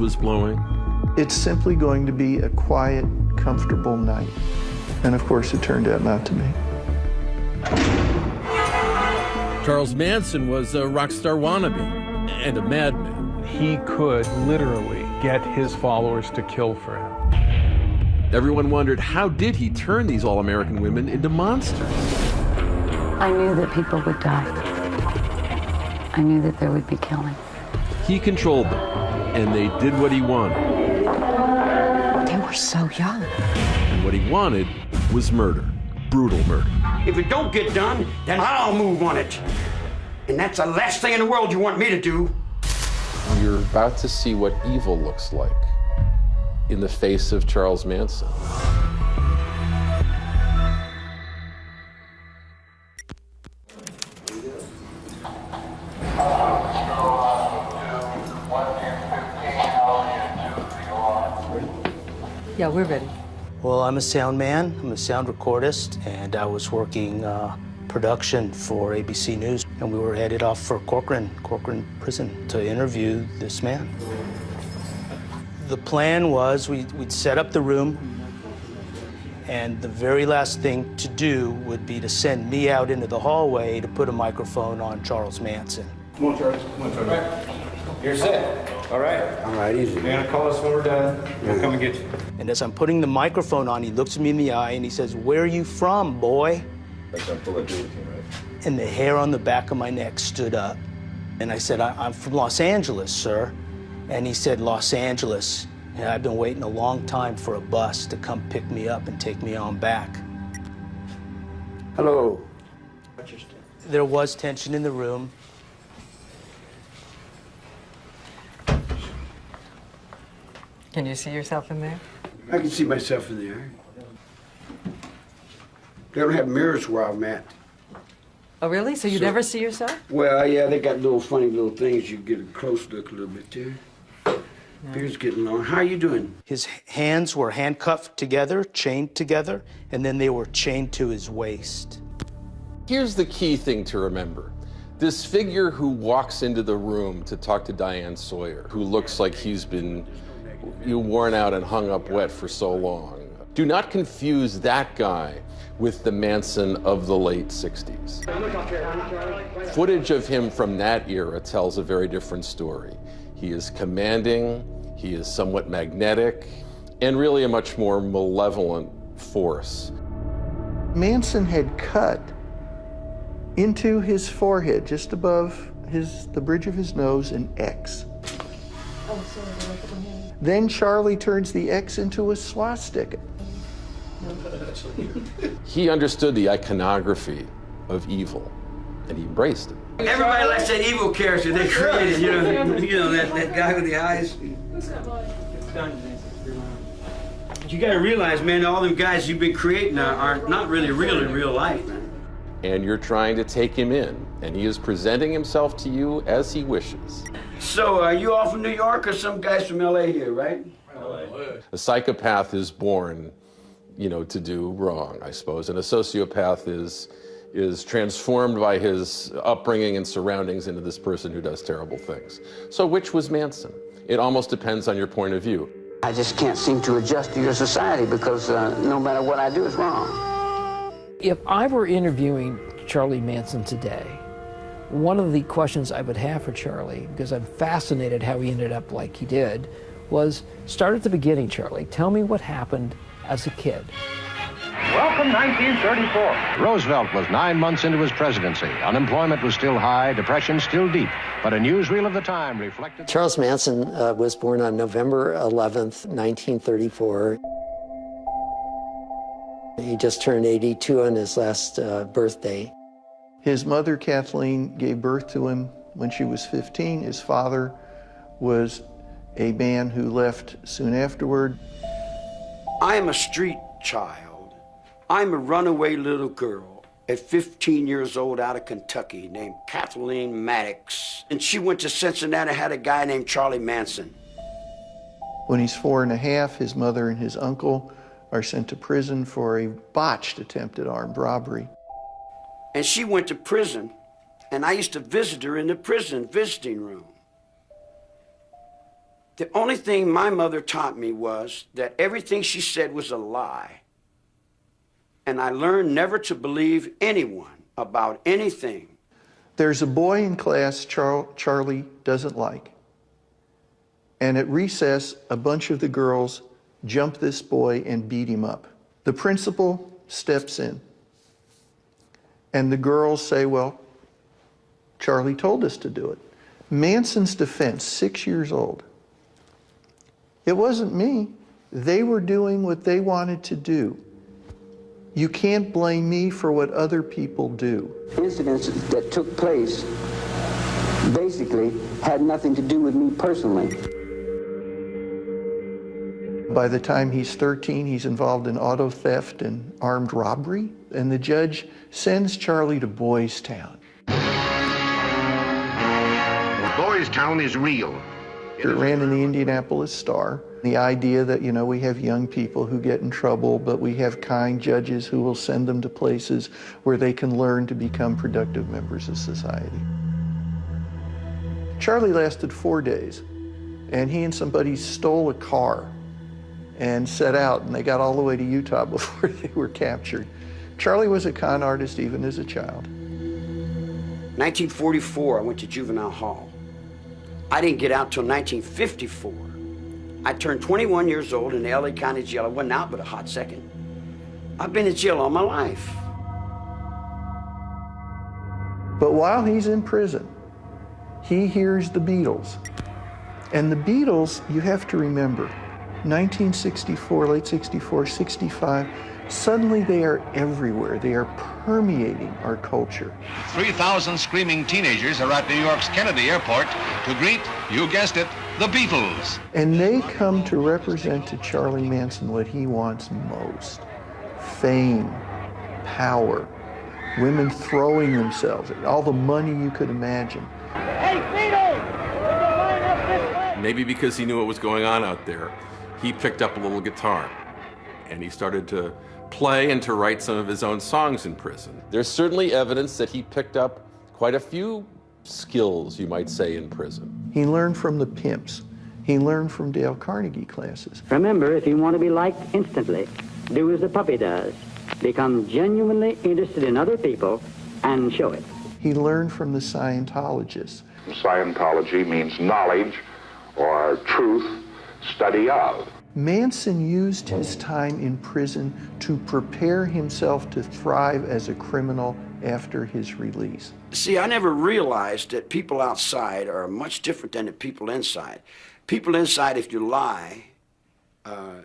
was blowing? It's simply going to be a quiet, comfortable night. And of course, it turned out not to be. Charles Manson was a rock star wannabe and a madman. He could literally get his followers to kill for him. Everyone wondered how did he turn these all-American women into monsters? I knew that people would die. I knew that there would be killing. He controlled them, and they did what he wanted. They were so young. And what he wanted was murder, brutal murder. If it don't get done, then I'll move on it. And that's the last thing in the world you want me to do. You're about to see what evil looks like in the face of Charles Manson. I'm a sound man, I'm a sound recordist, and I was working uh, production for ABC News, and we were headed off for Corcoran, Corcoran Prison, to interview this man. The plan was we, we'd set up the room, and the very last thing to do would be to send me out into the hallway to put a microphone on Charles Manson. Come on, Charles. Come on, Charles. You're set. All right. All right, easy. You're gonna call us when we're done. We'll come and get you. And as I'm putting the microphone on, he looks me in the eye and he says, Where are you from, boy? And the hair on the back of my neck stood up. And I said, I- am from Los Angeles, sir. And he said, Los Angeles. And I've been waiting a long time for a bus to come pick me up and take me on back. Hello. There was tension in the room. Can you see yourself in there? I can see myself in there. They don't have mirrors where I'm at. Oh, really? So you So- never see yourself? Well, yeah, they got little funny little things. You get a close look a little bit there. Beard's getting long. How are you doing? His hands were handcuffed together, chained together, and then they were chained to his waist. Here's the key thing to remember. This figure who walks into the room to talk to Diane Sawyer, who looks like he's been you worn out and hung up wet for so long. Do not confuse that guy with the Manson of the late 60s. Footage of him from that era tells a very different story. He is commanding, he is somewhat magnetic, and really a much more malevolent force. Manson had cut into his forehead, just above his, the bridge of his nose, an X. Oh, Then Charlie turns the X into a swastika. He understood the iconography of evil, and he embraced it. Everybody likes that evil character they created. You know, you know that, that guy with the eyes. You got to realize, man, all them guys you've been creating are, are not really real in real life, man. And you're trying to take him in, and he is presenting himself to you as he wishes. So, are you all from New York or some guys from LA here, right? LA. A psychopath is born, you know, to do wrong, I suppose, and a sociopath is is transformed by his upbringing and surroundings into this person who does terrible things. So which was Manson? It almost depends on your point of view. I just can't seem to adjust to your society because uh, no matter what I do, it's wrong. If I were interviewing Charlie Manson today, one of the questions I would have for Charlie, because I'm fascinated how he ended up like he did, was start at the beginning, Charlie. Tell me what happened as a kid. Welcome 1934. Roosevelt was nine months into his presidency. Unemployment was still high, depression still deep, but a newsreel of the time reflected. Charles Manson uh, was born on November 11th, 1934. He just turned 82 on his last uh, birthday. His mother, Kathleen, gave birth to him when she was 15. His father was a man who left soon afterward. I am a street child. I'm a runaway little girl at 15 years old out of Kentucky named Kathleen Maddox. And she went to Cincinnati, and had a guy named Charlie Manson. When he's four and a half, his mother and his uncle are sent to prison for a botched attempt at armed robbery. And she went to prison, and I used to visit her in the prison visiting room. The only thing my mother taught me was that everything she said was a lie. And I learned never to believe anyone about anything. There's a boy in class Char- Charlie doesn't like. And at recess, a bunch of the girls jump this boy and beat him up. The principal steps in. And the girls say, Well, Charlie told us to do it. Manson's defense, six years old. It wasn't me. They were doing what they wanted to do. You can't blame me for what other people do. Incidents that took place basically had nothing to do with me personally. By the time he's 13, he's involved in auto theft and armed robbery, and the judge sends Charlie to Boys Town. Boys Town is real. It ran in the Indianapolis Star. The idea that, you know, we have young people who get in trouble, but we have kind judges who will send them to places where they can learn to become productive members of society. Charlie lasted four days, and he and somebody stole a car and set out, and they got all the way to Utah before they were captured. Charlie was a con artist even as a child. 1944, I went to juvenile hall. I didn't get out till 1954. I turned 21 years old in the LA County Jail. I wasn't out but a hot second. I've been in jail all my life. But while he's in prison, he hears the Beatles. And the Beatles, you have to remember, 1964, late 64, 65, suddenly they are everywhere. They are permeating our culture. 3,000 screaming teenagers are at New York's Kennedy Airport to greet, you guessed it, the Beatles. And they come to represent to Charlie Manson what he wants most fame, power, women throwing themselves, at all the money you could imagine. Hey, Maybe because he knew what was going on out there, he picked up a little guitar and he started to play and to write some of his own songs in prison. There's certainly evidence that he picked up quite a few skills, you might say, in prison. He learned from the pimps. He learned from Dale Carnegie classes. Remember, if you want to be liked instantly, do as the puppy does. Become genuinely interested in other people and show it. He learned from the Scientologists. Scientology means knowledge or truth, study of. Manson used his time in prison to prepare himself to thrive as a criminal after his release. See, I never realized that people outside are much different than the people inside. People inside, if you lie, uh,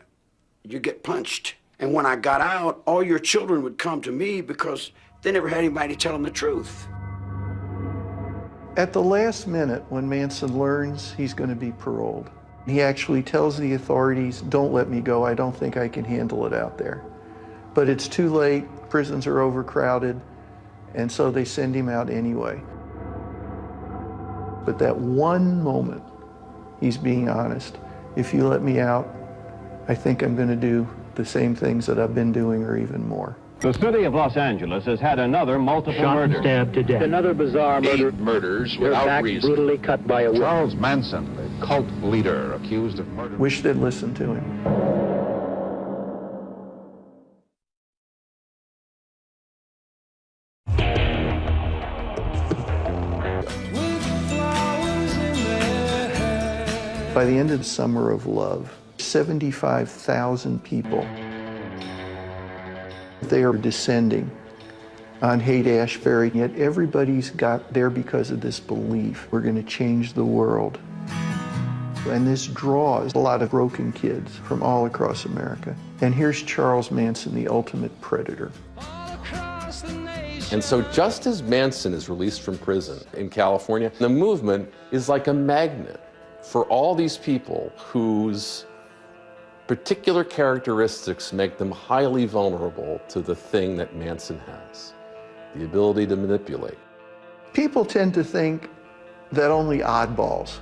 you get punched. And when I got out, all your children would come to me because they never had anybody tell them the truth. At the last minute, when Manson learns he's going to be paroled, he actually tells the authorities, don't let me go, I don't think I can handle it out there. But it's too late, prisons are overcrowded, and so they send him out anyway. But that one moment, he's being honest. If you let me out, I think I'm going to do the same things that I've been doing or even more. The city of Los Angeles has had another multiple Shot and murder. stabbed to death. Another bizarre murder. Eight murders Their without backs reason. brutally cut by a whip. Charles Manson, the cult leader accused of murder. Wish they'd listened to him. By the end of the Summer of Love, 75,000 people, they are descending on Haight-Ashbury, yet everybody's got there because of this belief. We're going to change the world. And this draws a lot of broken kids from all across America. And here's Charles Manson, the ultimate predator. And so just as Manson is released from prison in California, the movement is like a magnet for all these people whose particular characteristics make them highly vulnerable to the thing that Manson has, the ability to manipulate. People tend to think that only oddballs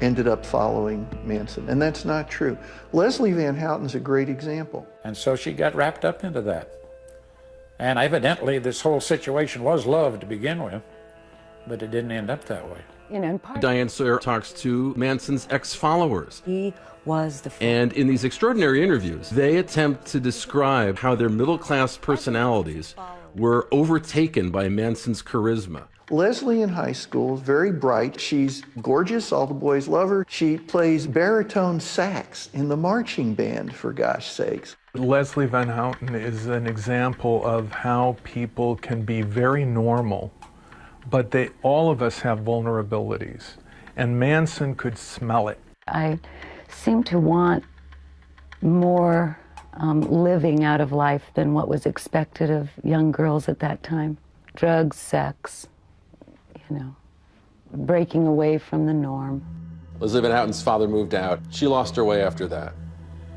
ended up following Manson, and that's not true. Leslie Van Houten's a great example. And so she got wrapped up into that. And evidently, this whole situation was love to begin with, but it didn't end up that way. You know, and part Diane Sawyer talks to Manson's ex followers. He was the. And in these extraordinary interviews, they attempt to describe how their middle class personalities were overtaken by Manson's charisma. Leslie in high school, very bright. She's gorgeous. All the boys love her. She plays baritone sax in the marching band, for gosh sakes. Leslie Van Houten is an example of how people can be very normal, but they all of us have vulnerabilities. And Manson could smell it. I seem to want more um, living out of life than what was expected of young girls at that time. Drugs, sex, you know, breaking away from the norm. Leslie Van Houten's father moved out. She lost her way after that.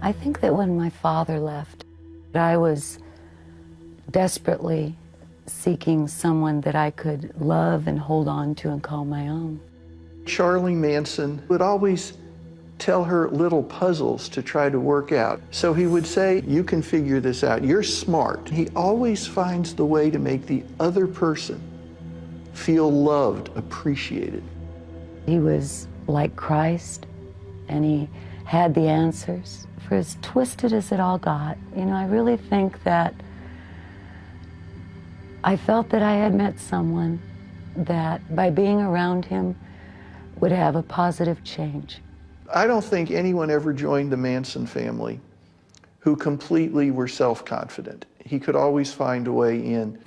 I think that when my father left, I was desperately seeking someone that I could love and hold on to and call my own. Charlie Manson would always tell her little puzzles to try to work out. So he would say, You can figure this out. You're smart. He always finds the way to make the other person feel loved, appreciated. He was like Christ, and he had the answers. For as twisted as it all got, you know, I really think that I felt that I had met someone that by being around him would have a positive change. I don't think anyone ever joined the Manson family who completely were self confident. He could always find a way in.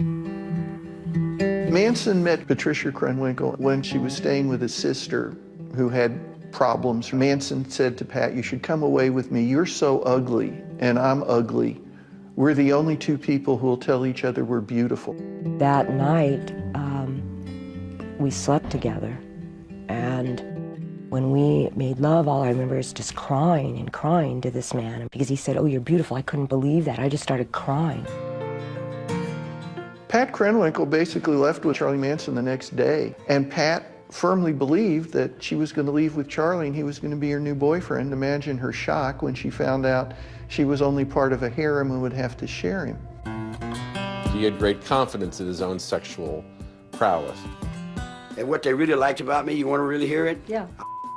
Manson met Patricia Krenwinkel when she was staying with his sister who had problems. Manson said to Pat, You should come away with me. You're so ugly, and I'm ugly. We're the only two people who will tell each other we're beautiful. That night, um, we slept together. And when we made love, all I remember is just crying and crying to this man because he said, Oh, you're beautiful. I couldn't believe that. I just started crying. Pat Krenwinkel basically left with Charlie Manson the next day, and Pat firmly believed that she was going to leave with Charlie and he was going to be her new boyfriend. Imagine her shock when she found out she was only part of a harem and would have to share him. He had great confidence in his own sexual prowess. And what they really liked about me, you want to really hear it? Yeah.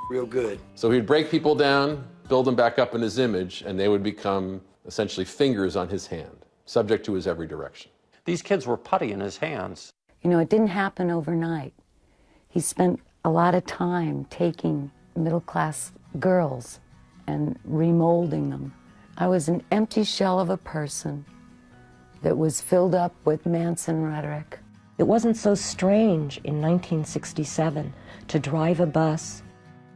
Real good. So he'd break people down, build them back up in his image, and they would become essentially fingers on his hand, subject to his every direction. These kids were putty in his hands. You know, it didn't happen overnight. He spent a lot of time taking middle class girls and remolding them. I was an empty shell of a person that was filled up with Manson rhetoric. It wasn't so strange in 1967 to drive a bus,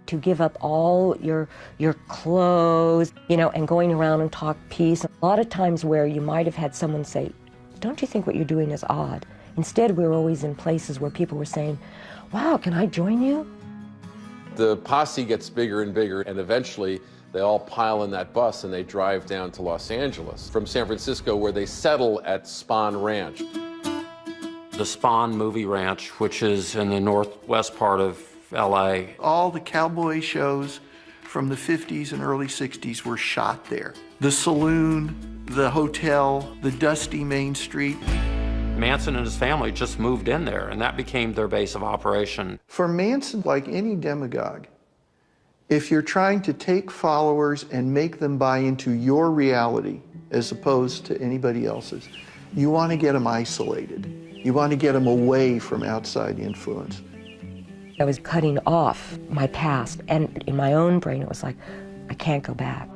to give up all your your clothes, you know, and going around and talk peace. A lot of times where you might have had someone say, "Don't you think what you're doing is odd?" Instead, we were always in places where people were saying, "Wow, can I join you?" The posse gets bigger and bigger, and eventually they all pile in that bus and they drive down to Los Angeles from San Francisco, where they settle at Spahn Ranch. The Spahn Movie Ranch, which is in the northwest part of LA. All the cowboy shows from the 50s and early 60s were shot there. The saloon, the hotel, the dusty Main Street. Manson and his family just moved in there, and that became their base of operation. For Manson, like any demagogue, if you're trying to take followers and make them buy into your reality as opposed to anybody else's, you want to get them isolated. You want to get them away from outside influence. I was cutting off my past, and in my own brain, it was like, I can't go back.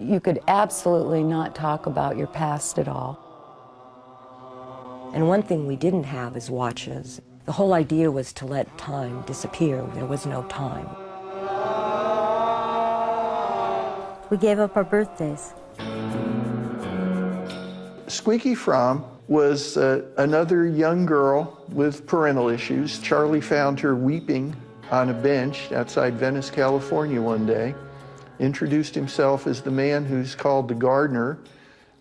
You could absolutely not talk about your past at all. And one thing we didn't have is watches. The whole idea was to let time disappear. There was no time. We gave up our birthdays. Squeaky Fromme was uh, another young girl with parental issues. Charlie found her weeping on a bench outside Venice, California one day, introduced himself as the man who's called the gardener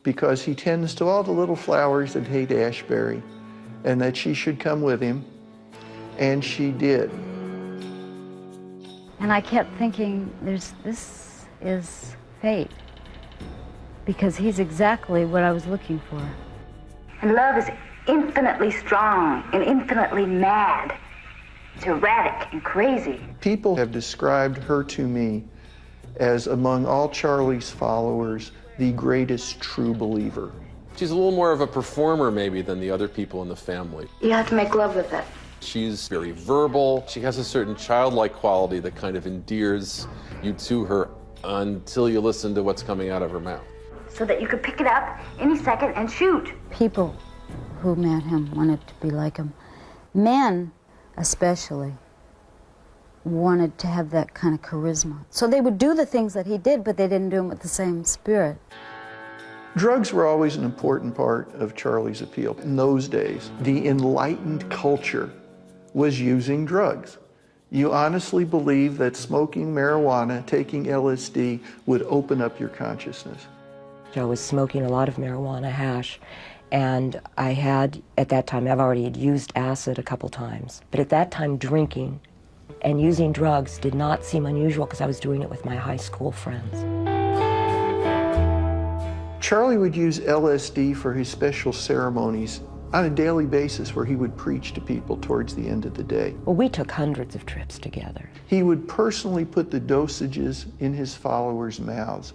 because he tends to all the little flowers that Haight-Ashbury and that she should come with him. And she did. And I kept thinking, there's, this is fate. Because he's exactly what I was looking for. And love is infinitely strong and infinitely mad. It's erratic and crazy. People have described her to me as, among all Charlie's followers, the greatest true believer. She's a little more of a performer, maybe, than the other people in the family. You have to make love with it. She's very verbal. She has a certain childlike quality that kind of endears you to her until you listen to what's coming out of her mouth. So that you could pick it up any second and shoot. People who met him wanted to be like him. Men, especially, wanted to have that kind of charisma. So they would do the things that he did, but they didn't do them with the same spirit. Drugs were always an important part of Charlie's appeal. In those days, the enlightened culture was using drugs. You honestly believe that smoking marijuana, taking LSD, would open up your consciousness. I was smoking a lot of marijuana hash, and I had, at that time, I've already used acid a couple times, but at that time, drinking and using drugs did not seem unusual because I was doing it with my high school friends. Charlie would use LSD for his special ceremonies on a daily basis where he would preach to people towards the end of the day. Well, we took hundreds of trips together. He would personally put the dosages in his followers' mouths.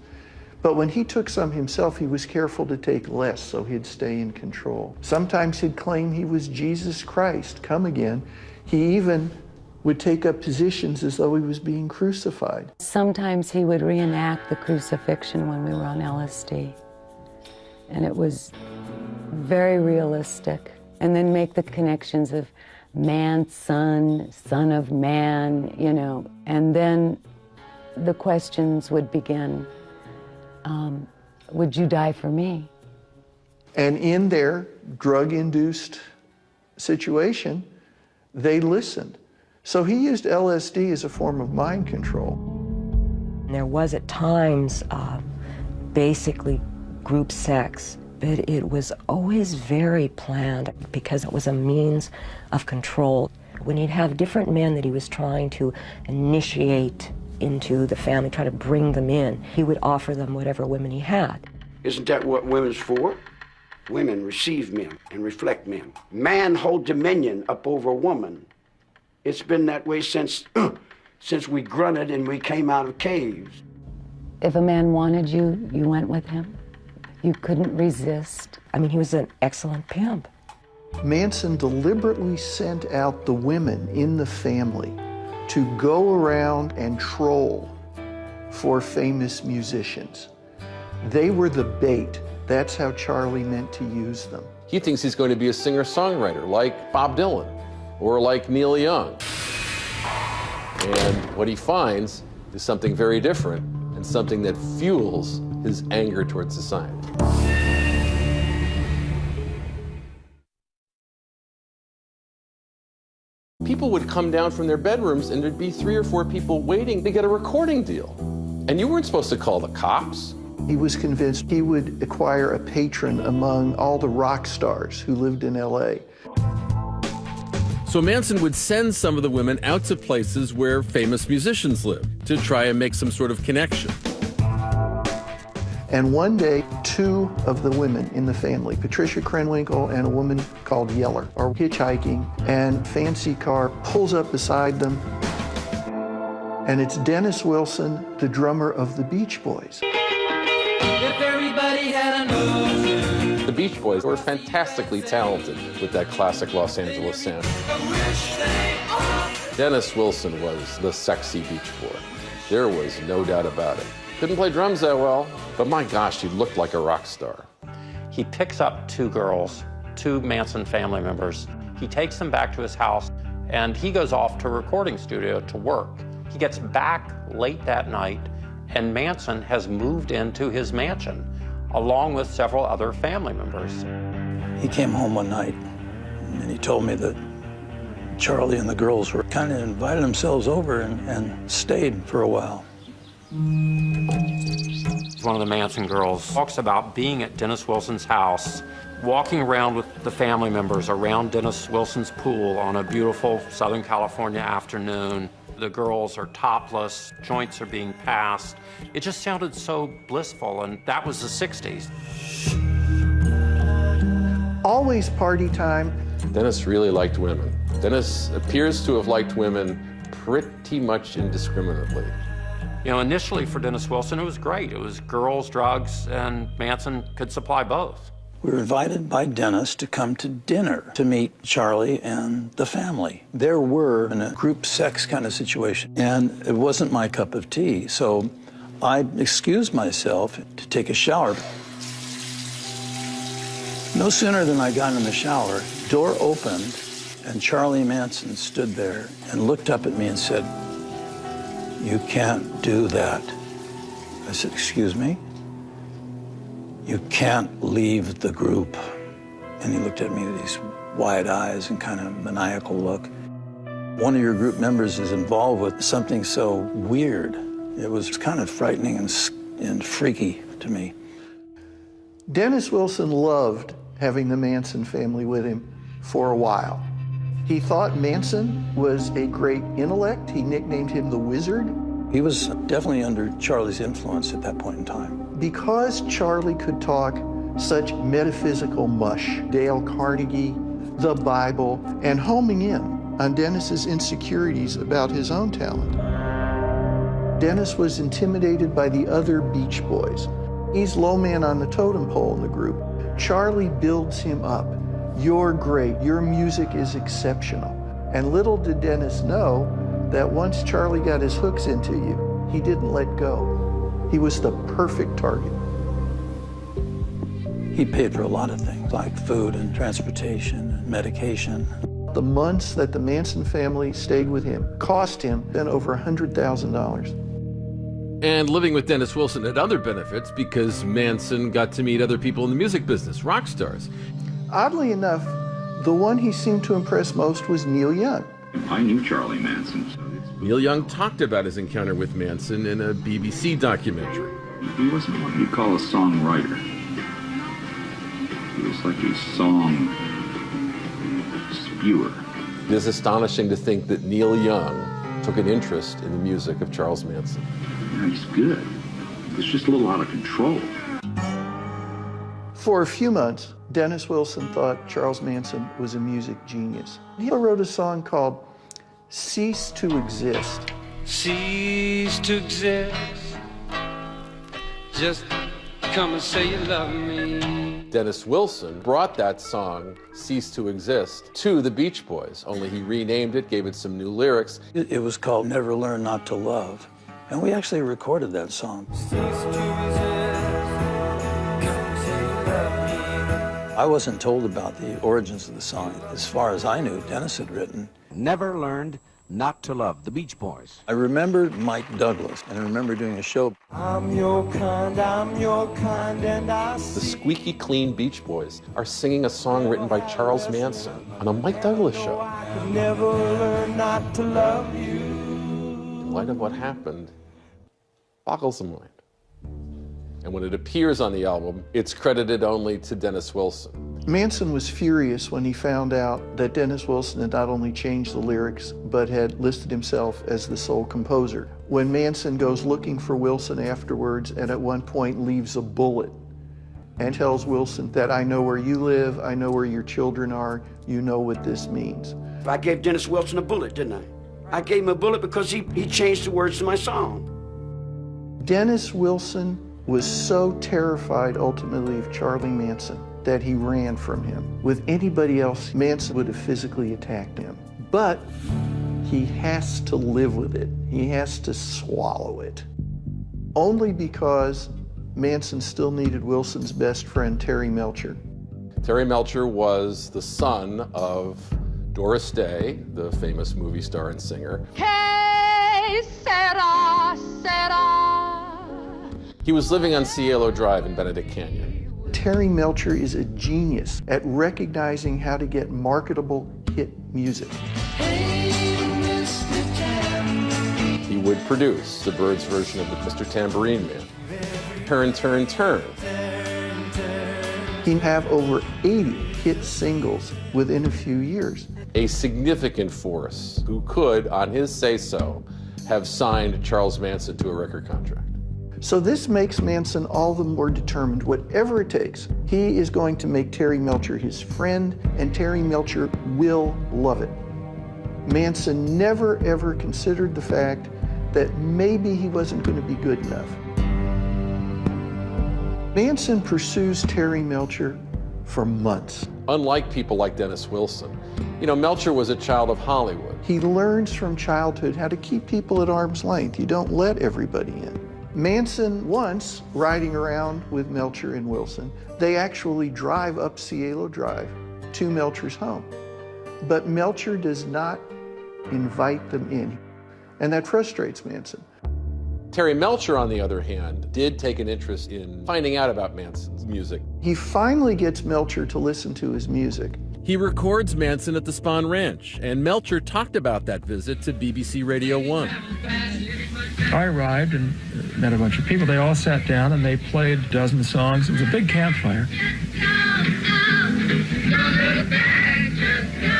But when he took some himself, he was careful to take less so he'd stay in control. Sometimes he'd claim he was Jesus Christ, come again. He even would take up positions as though he was being crucified. Sometimes he would reenact the crucifixion when we were on LSD. And it was very realistic. And then make the connections of man, son, son of man, you know. And then the questions would begin um, Would you die for me? And in their drug induced situation, they listened. So he used LSD as a form of mind control. There was at times uh, basically group sex, but it was always very planned because it was a means of control. When he'd have different men that he was trying to initiate into the family, try to bring them in, he would offer them whatever women he had. Isn't that what women's for? Women receive men and reflect men. Man hold dominion up over woman. It's been that way since since we grunted and we came out of caves. If a man wanted you, you went with him. You couldn't resist. I mean, he was an excellent pimp. Manson deliberately sent out the women in the family to go around and troll for famous musicians. They were the bait. That's how Charlie meant to use them. He thinks he's going to be a singer-songwriter like Bob Dylan or like Neil Young. And what he finds is something very different and something that fuels his anger towards society. People would come down from their bedrooms and there'd be three or four people waiting to get a recording deal. And you weren't supposed to call the cops. He was convinced he would acquire a patron among all the rock stars who lived in LA. So Manson would send some of the women out to places where famous musicians lived to try and make some sort of connection. And one day, two of the women in the family, Patricia Krenwinkel and a woman called Yeller, are hitchhiking, and Fancy Car pulls up beside them. And it's Dennis Wilson, the drummer of the Beach Boys. Beach Boys were fantastically talented with that classic Los Angeles sound. Dennis Wilson was the sexy Beach Boy. There was no doubt about it. Couldn't play drums that well, but my gosh, he looked like a rock star. He picks up two girls, two Manson family members. He takes them back to his house and he goes off to a recording studio to work. He gets back late that night and Manson has moved into his mansion along with several other family members. He came home one night and he told me that Charlie and the girls were kind of invited themselves over and, and stayed for a while. One of the Manson girls talks about being at Dennis Wilson's house, walking around with the family members around Dennis Wilson's pool on a beautiful Southern California afternoon. The girls are topless, joints are being passed. It just sounded so blissful, and that was the 60s. Always party time. Dennis really liked women. Dennis appears to have liked women pretty much indiscriminately. You know, initially for Dennis Wilson, it was great. It was girls, drugs, and Manson could supply both. We were invited by Dennis to come to dinner to meet Charlie and the family. There were in a group sex kind of situation, and it wasn't my cup of tea. So I excused myself to take a shower. No sooner than I got in the shower, door opened, and Charlie Manson stood there and looked up at me and said, You can't do that. I said, Excuse me? You can't leave the group. And he looked at me with these wide eyes and kind of maniacal look. One of your group members is involved with something so weird. It was kind of frightening and, and freaky to me. Dennis Wilson loved having the Manson family with him for a while. He thought Manson was a great intellect. He nicknamed him the Wizard. He was definitely under Charlie's influence at that point in time. Because Charlie could talk such metaphysical mush, Dale Carnegie, the Bible, and homing in on Dennis's insecurities about his own talent. Dennis was intimidated by the other Beach Boys. He's low man on the totem pole in the group. Charlie builds him up. You're great. Your music is exceptional. And little did Dennis know that once Charlie got his hooks into you, he didn't let go. He was the perfect target. He paid for a lot of things, like food and transportation and medication. The months that the Manson family stayed with him cost him then over $100,000. And living with Dennis Wilson had other benefits because Manson got to meet other people in the music business, rock stars. Oddly enough, the one he seemed to impress most was Neil Young. I knew Charlie Manson. Neil Young talked about his encounter with Manson in a BBC documentary. He wasn't what you call a songwriter. He was like a song spewer. It is astonishing to think that Neil Young took an interest in the music of Charles Manson. Yeah, he's good. It's just a little out of control. For a few months, Dennis Wilson thought Charles Manson was a music genius. He wrote a song called Cease to Exist. Cease to exist. Just come and say you love me. Dennis Wilson brought that song, Cease to Exist, to the Beach Boys, only he renamed it, gave it some new lyrics. It, it was called Never Learn Not to Love. And we actually recorded that song. I wasn't told about the origins of the song. As far as I knew, Dennis had written. Never learned not to love the Beach Boys. I remember Mike Douglas, and I remember doing a show. I'm your kind, I'm your kind, and I The squeaky clean Beach Boys are singing a song written by Charles Manson on a Mike Douglas show. never learn not to love you. In light of what happened, boggles the mind. And when it appears on the album, it's credited only to Dennis Wilson. Manson was furious when he found out that Dennis Wilson had not only changed the lyrics, but had listed himself as the sole composer. When Manson goes looking for Wilson afterwards and at one point leaves a bullet and tells Wilson that I know where you live, I know where your children are, you know what this means. I gave Dennis Wilson a bullet, didn't I? I gave him a bullet because he, he changed the words to my song. Dennis Wilson was so terrified ultimately of Charlie Manson that he ran from him. With anybody else, Manson would have physically attacked him. But he has to live with it. He has to swallow it. Only because Manson still needed Wilson's best friend, Terry Melcher. Terry Melcher was the son of Doris Day, the famous movie star and singer. Que sera, sera. He was living on Cielo Drive in Benedict Canyon. Terry Melcher is a genius at recognizing how to get marketable hit music. He would produce the Byrds version of the Mr. Tambourine Man. Turn, turn, turn. He'd have over 80 hit singles within a few years. A significant force who could, on his say so, have signed Charles Manson to a record contract. So this makes Manson all the more determined, whatever it takes, he is going to make Terry Melcher his friend, and Terry Melcher will love it. Manson never ever considered the fact that maybe he wasn't going to be good enough. Manson pursues Terry Melcher for months. Unlike people like Dennis Wilson, you know, Melcher was a child of Hollywood. He learns from childhood how to keep people at arm's length. You don't let everybody in. Manson once, riding around with Melcher and Wilson, they actually drive up Cielo Drive to Melcher's home. But Melcher does not invite them in. And that frustrates Manson. Terry Melcher, on the other hand, did take an interest in finding out about Manson's music. He finally gets Melcher to listen to his music. He records Manson at the Spahn Ranch, and Melcher talked about that visit to BBC Radio 1. I arrived and met a bunch of people. They all sat down and they played a dozen songs. It was a big campfire.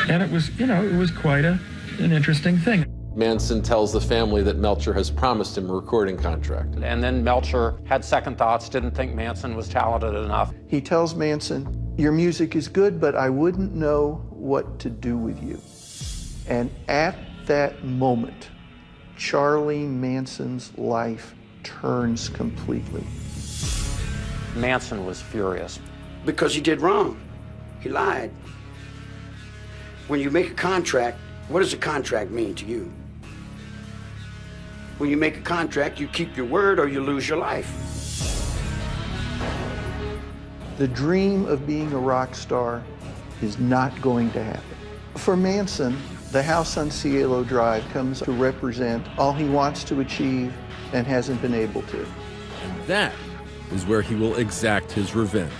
And it was, you know, it was quite a, an interesting thing. Manson tells the family that Melcher has promised him a recording contract. And then Melcher had second thoughts, didn't think Manson was talented enough. He tells Manson, Your music is good, but I wouldn't know what to do with you. And at that moment, Charlie Manson's life turns completely. Manson was furious. Because he did wrong. He lied. When you make a contract, what does a contract mean to you? When you make a contract, you keep your word or you lose your life. The dream of being a rock star is not going to happen. For Manson, the house on Cielo Drive comes to represent all he wants to achieve and hasn't been able to. And that is where he will exact his revenge.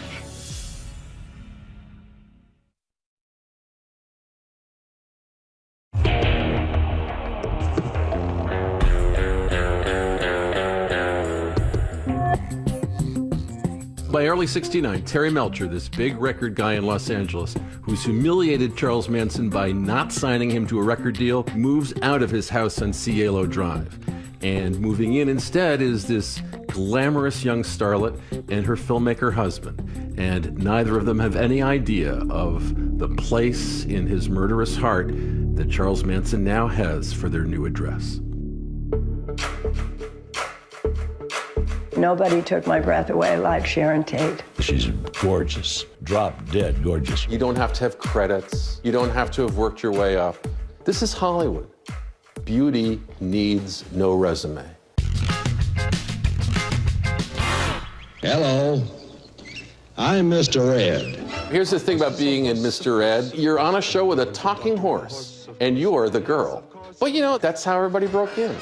Early 69, Terry Melcher, this big record guy in Los Angeles, who's humiliated Charles Manson by not signing him to a record deal, moves out of his house on Cielo Drive. And moving in instead is this glamorous young starlet and her filmmaker husband. And neither of them have any idea of the place in his murderous heart that Charles Manson now has for their new address. Nobody took my breath away like Sharon Tate. She's gorgeous, drop dead gorgeous. You don't have to have credits. You don't have to have worked your way up. This is Hollywood. Beauty needs no resume. Hello, I'm Mr. Ed. Here's the thing about being in Mr. Ed. You're on a show with a talking horse, and you're the girl. But you know, that's how everybody broke in.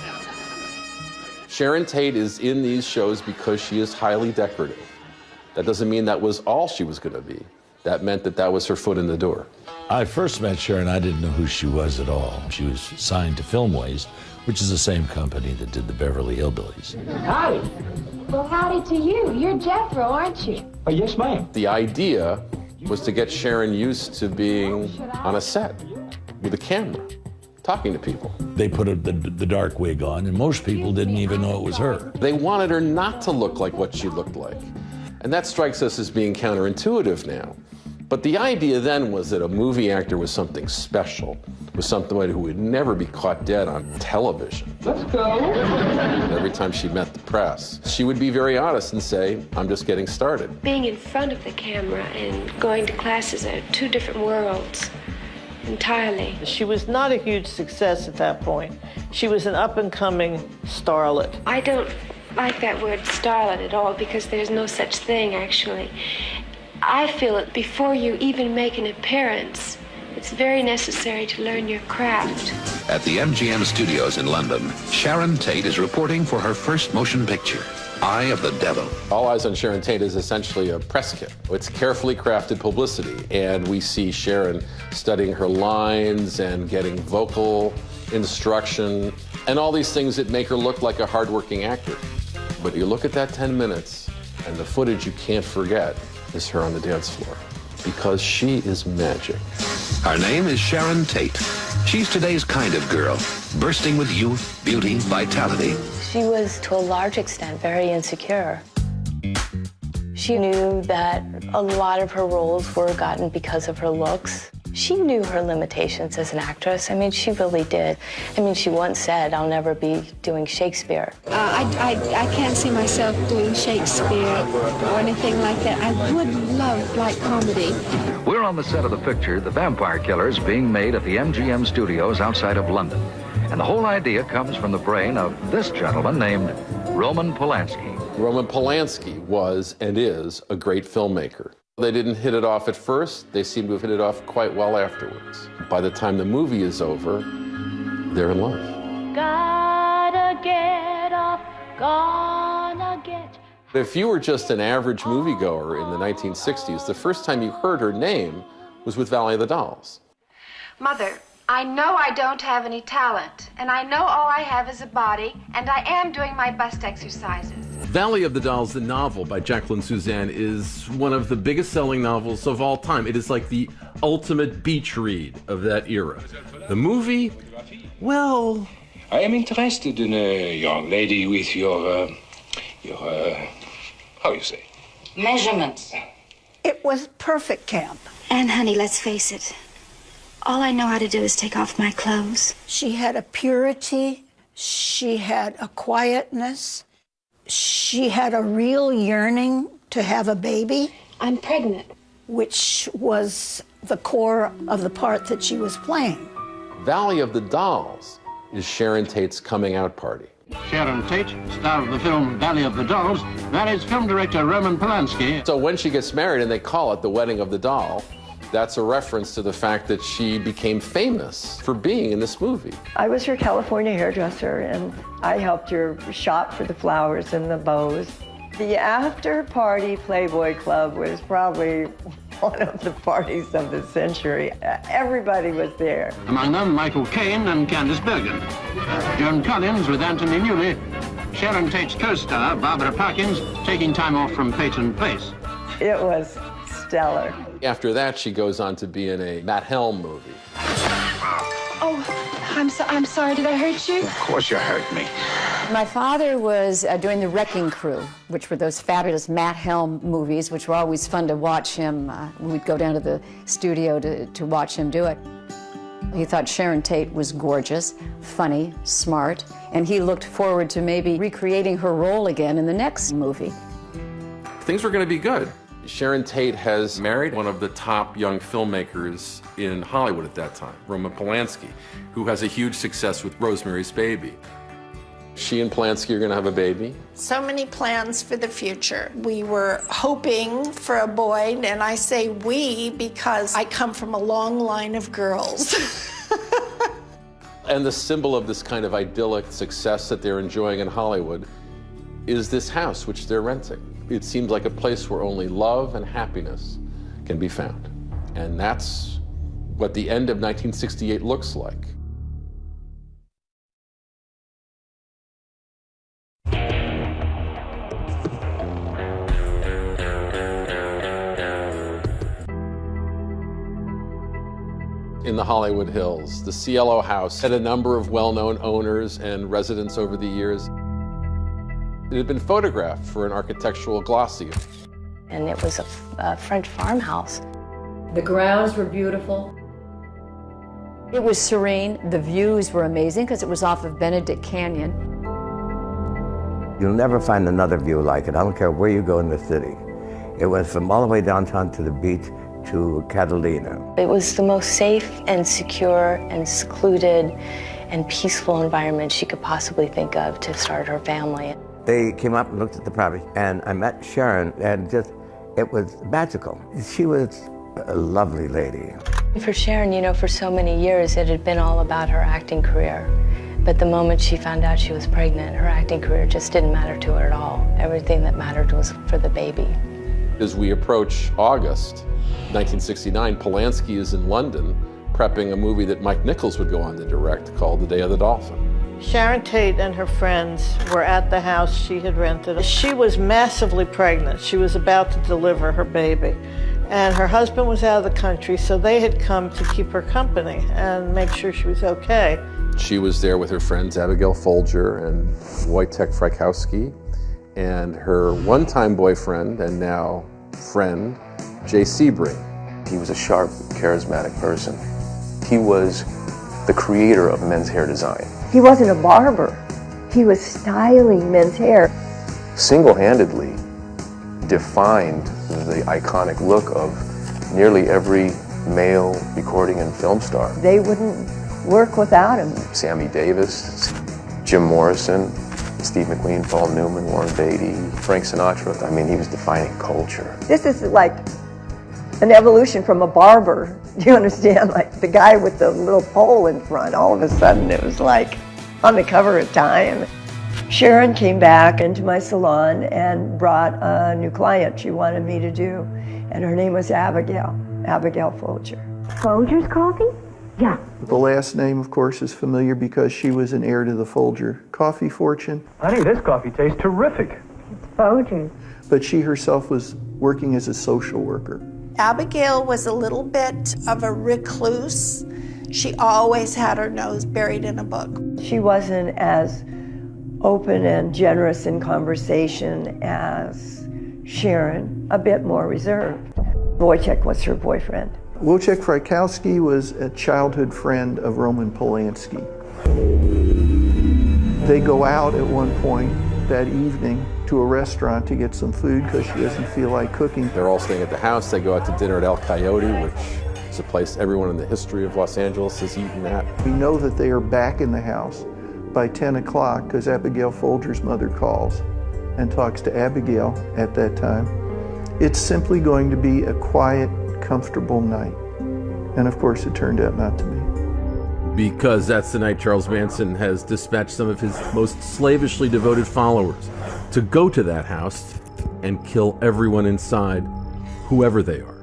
Sharon Tate is in these shows because she is highly decorative. That doesn't mean that was all she was going to be. That meant that that was her foot in the door. I first met Sharon, I didn't know who she was at all. She was signed to Filmways, which is the same company that did the Beverly Hillbillies. Howdy. Well, howdy to you. You're Jethro, aren't you? Oh, yes, ma'am. The idea was to get Sharon used to being on a set with a camera, talking to people. They put a, the, the dark wig on, and most people didn't even know it was her. They wanted her not to look like what she looked like. And that strikes us as being counterintuitive now. But the idea then was that a movie actor was something special, was somebody who would never be caught dead on television. Let's go. Every time she met the press, she would be very honest and say, I'm just getting started. Being in front of the camera and going to classes are two different worlds entirely. She was not a huge success at that point. She was an up and coming starlet. I don't like that word starlet at all because there's no such thing actually. I feel that before you even make an appearance, it's very necessary to learn your craft. At the MGM studios in London, Sharon Tate is reporting for her first motion picture, Eye of the Devil. All Eyes on Sharon Tate is essentially a press kit. It's carefully crafted publicity, and we see Sharon studying her lines and getting vocal instruction and all these things that make her look like a hardworking actor. But you look at that 10 minutes, and the footage you can't forget is her on the dance floor because she is magic. Her name is Sharon Tate. She's today's kind of girl, bursting with youth, beauty, vitality. She was, to a large extent, very insecure. She knew that a lot of her roles were gotten because of her looks. She knew her limitations as an actress. I mean, she really did. I mean, she once said, I'll never be doing Shakespeare. Uh, I, I, I can't see myself doing Shakespeare or anything like that. I would love light comedy. We're on the set of the picture, The Vampire Killers, being made at the MGM studios outside of London. And the whole idea comes from the brain of this gentleman named Roman Polanski. Roman Polanski was and is a great filmmaker. They didn't hit it off at first. They seem to have hit it off quite well afterwards. By the time the movie is over, they're in love. Gotta get off, gonna get. If you were just an average moviegoer in the 1960s, the first time you heard her name was with Valley of the Dolls. Mother, I know I don't have any talent, and I know all I have is a body, and I am doing my best exercises. Valley of the Dolls, the novel by Jacqueline Susann, is one of the biggest selling novels of all time. It is like the ultimate beach read of that era. The movie, well. I am interested in a young lady with your, uh, your, uh, how you say? Measurements. It was perfect camp. And, honey, let's face it. All I know how to do is take off my clothes. She had a purity, she had a quietness, she had a real yearning to have a baby. I'm pregnant. Which was the core of the part that she was playing. Valley of the Dolls is Sharon Tate's coming out party. Sharon Tate, star of the film Valley of the Dolls, marries film director Roman Polanski. So when she gets married and they call it the wedding of the doll, that's a reference to the fact that she became famous for being in this movie. I was her California hairdresser, and I helped her shop for the flowers and the bows. The after party Playboy Club was probably one of the parties of the century. Everybody was there. Among them, Michael Caine and Candice Bergen. Joan Collins with Anthony Newley. Sharon Tate's co-star, Barbara Parkins, taking time off from Peyton Place. It was stellar. After that, she goes on to be in a Matt Helm movie. Oh, I'm, so, I'm sorry. Did I hurt you? Of course you hurt me. My father was uh, doing The Wrecking Crew, which were those fabulous Matt Helm movies, which were always fun to watch him. Uh, we'd go down to the studio to, to watch him do it. He thought Sharon Tate was gorgeous, funny, smart, and he looked forward to maybe recreating her role again in the next movie. Things were going to be good. Sharon Tate has married one of the top young filmmakers in Hollywood at that time, Roman Polanski, who has a huge success with Rosemary's Baby. She and Polanski are going to have a baby. So many plans for the future. We were hoping for a boy, and I say we because I come from a long line of girls. and the symbol of this kind of idyllic success that they're enjoying in Hollywood is this house which they're renting. It seems like a place where only love and happiness can be found. And that's what the end of 1968 looks like. in the Hollywood Hills. The Cielo House had a number of well-known owners and residents over the years. It had been photographed for an architectural glossy. And it was a, a French farmhouse. The grounds were beautiful. It was serene. The views were amazing because it was off of Benedict Canyon. You'll never find another view like it. I don't care where you go in the city. It went from all the way downtown to the beach to Catalina. It was the most safe and secure and secluded and peaceful environment she could possibly think of to start her family. They came up and looked at the property, and I met Sharon, and just, it was magical. She was a lovely lady. For Sharon, you know, for so many years, it had been all about her acting career. But the moment she found out she was pregnant, her acting career just didn't matter to her at all. Everything that mattered was for the baby. As we approach August 1969, Polanski is in London prepping a movie that Mike Nichols would go on to direct called The Day of the Dolphin. Sharon Tate and her friends were at the house she had rented. She was massively pregnant. She was about to deliver her baby. And her husband was out of the country, so they had come to keep her company and make sure she was okay. She was there with her friends Abigail Folger and Wojtek Frykowski and her one-time boyfriend and now friend, Jay Sebring. He was a sharp, charismatic person. He was the creator of men's hair design. He wasn't a barber. He was styling men's hair. Single-handedly defined the iconic look of nearly every male recording and film star. They wouldn't work without him. Sammy Davis, Jim Morrison, Steve McQueen, Paul Newman, Warren Beatty, Frank Sinatra. I mean, he was defining culture. This is like an evolution from a barber. Do you understand? Like the guy with the little pole in front, all of a sudden it was like on the cover of Time. Sharon came back into my salon and brought a new client she wanted me to do, and her name was Abigail, Abigail Folger. Folger's coffee? Yeah. The last name, of course, is familiar because she was an heir to the Folger coffee fortune. Honey, this coffee tastes terrific. It's Folger's. But she herself was working as a social worker. Abigail was a little bit of a recluse. She always had her nose buried in a book. She wasn't as open and generous in conversation as Sharon, a bit more reserved. Wojciech was her boyfriend. Wojciech Frykowski was a childhood friend of Roman Polanski. They go out at one point that evening to a restaurant to get some food because she doesn't feel like cooking. They're all staying at the house. They go out to dinner at El Coyote, which is a place everyone in the history of Los Angeles has eaten at. We know that they are back in the house by 10 o'clock because Abigail Folger's mother calls and talks to Abigail at that time. It's simply going to be a quiet, comfortable night. And of course, it turned out not to be. Because that's the night Charles Manson has dispatched some of his most slavishly devoted followers to go to that house and kill everyone inside, whoever they are.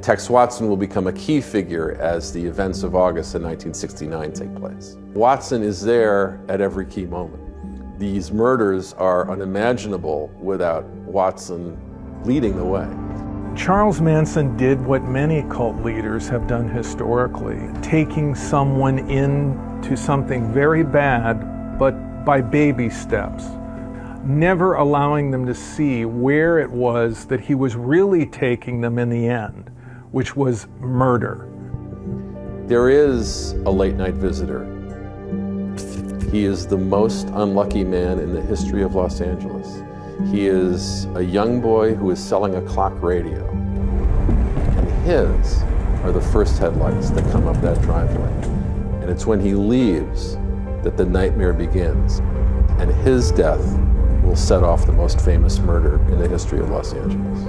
Tex Watson will become a key figure as the events of August of 1969 take place. Watson is there at every key moment. These murders are unimaginable without Watson leading the way. Charles Manson did what many cult leaders have done historically, taking someone into something very bad, but by baby steps, never allowing them to see where it was that he was really taking them in the end, which was murder. There is a late night visitor. He is the most unlucky man in the history of Los Angeles. He is a young boy who is selling a clock radio. And his are the first headlights that come up that driveway. And it's when he leaves that the nightmare begins. And his death will set off the most famous murder in the history of Los Angeles.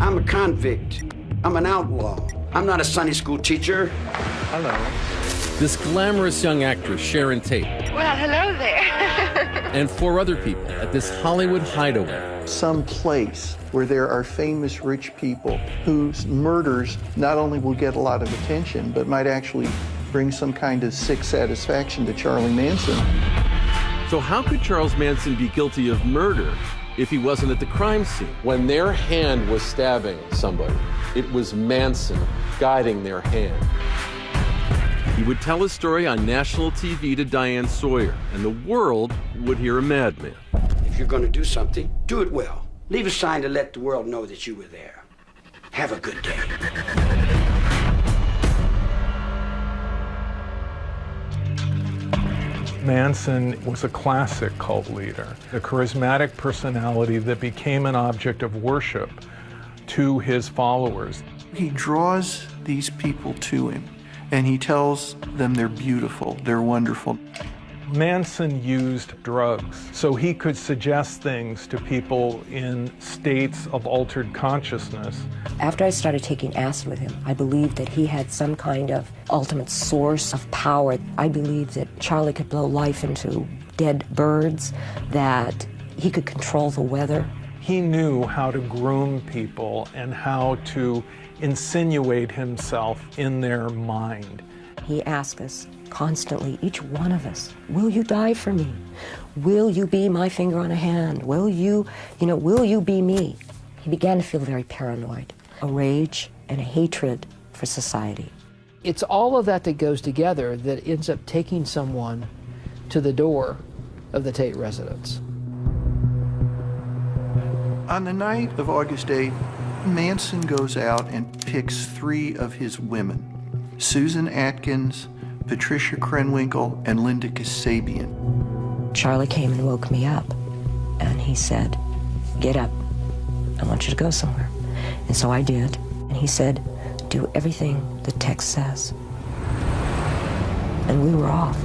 I'm a convict. I'm an outlaw. I'm not a Sunday school teacher. Hello. This glamorous young actress, Sharon Tate, Well, hello there. and four other people at this Hollywood hideaway. Some place where there are famous rich people whose murders not only will get a lot of attention, but might actually bring some kind of sick satisfaction to Charlie Manson. So, how could Charles Manson be guilty of murder if he wasn't at the crime scene? When their hand was stabbing somebody, it was Manson guiding their hand. He would tell his story on national TV to Diane Sawyer, and the world would hear a madman. If you're going to do something, do it well. Leave a sign to let the world know that you were there. Have a good day. Manson was a classic cult leader, a charismatic personality that became an object of worship to his followers. He draws these people to him and he tells them they're beautiful, they're wonderful. Manson used drugs so he could suggest things to people in states of altered consciousness. After I started taking acid with him, I believed that he had some kind of ultimate source of power. I believed that Charlie could blow life into dead birds, that he could control the weather. He knew how to groom people and how to insinuate himself in their mind. He asked us constantly, each one of us, will you die for me? Will you be my finger on a hand? Will you, you know, will you be me? He began to feel very paranoid, a rage and a hatred for society. It's all of that that goes together that ends up taking someone to the door of the Tate residence. On the night of August 8, Manson goes out and picks three of his women Susan Atkins, Patricia Krenwinkel, and Linda Kasabian. Charlie came and woke me up, and he said, Get up. I want you to go somewhere. And so I did. And he said, Do everything the Tex says. And we were off.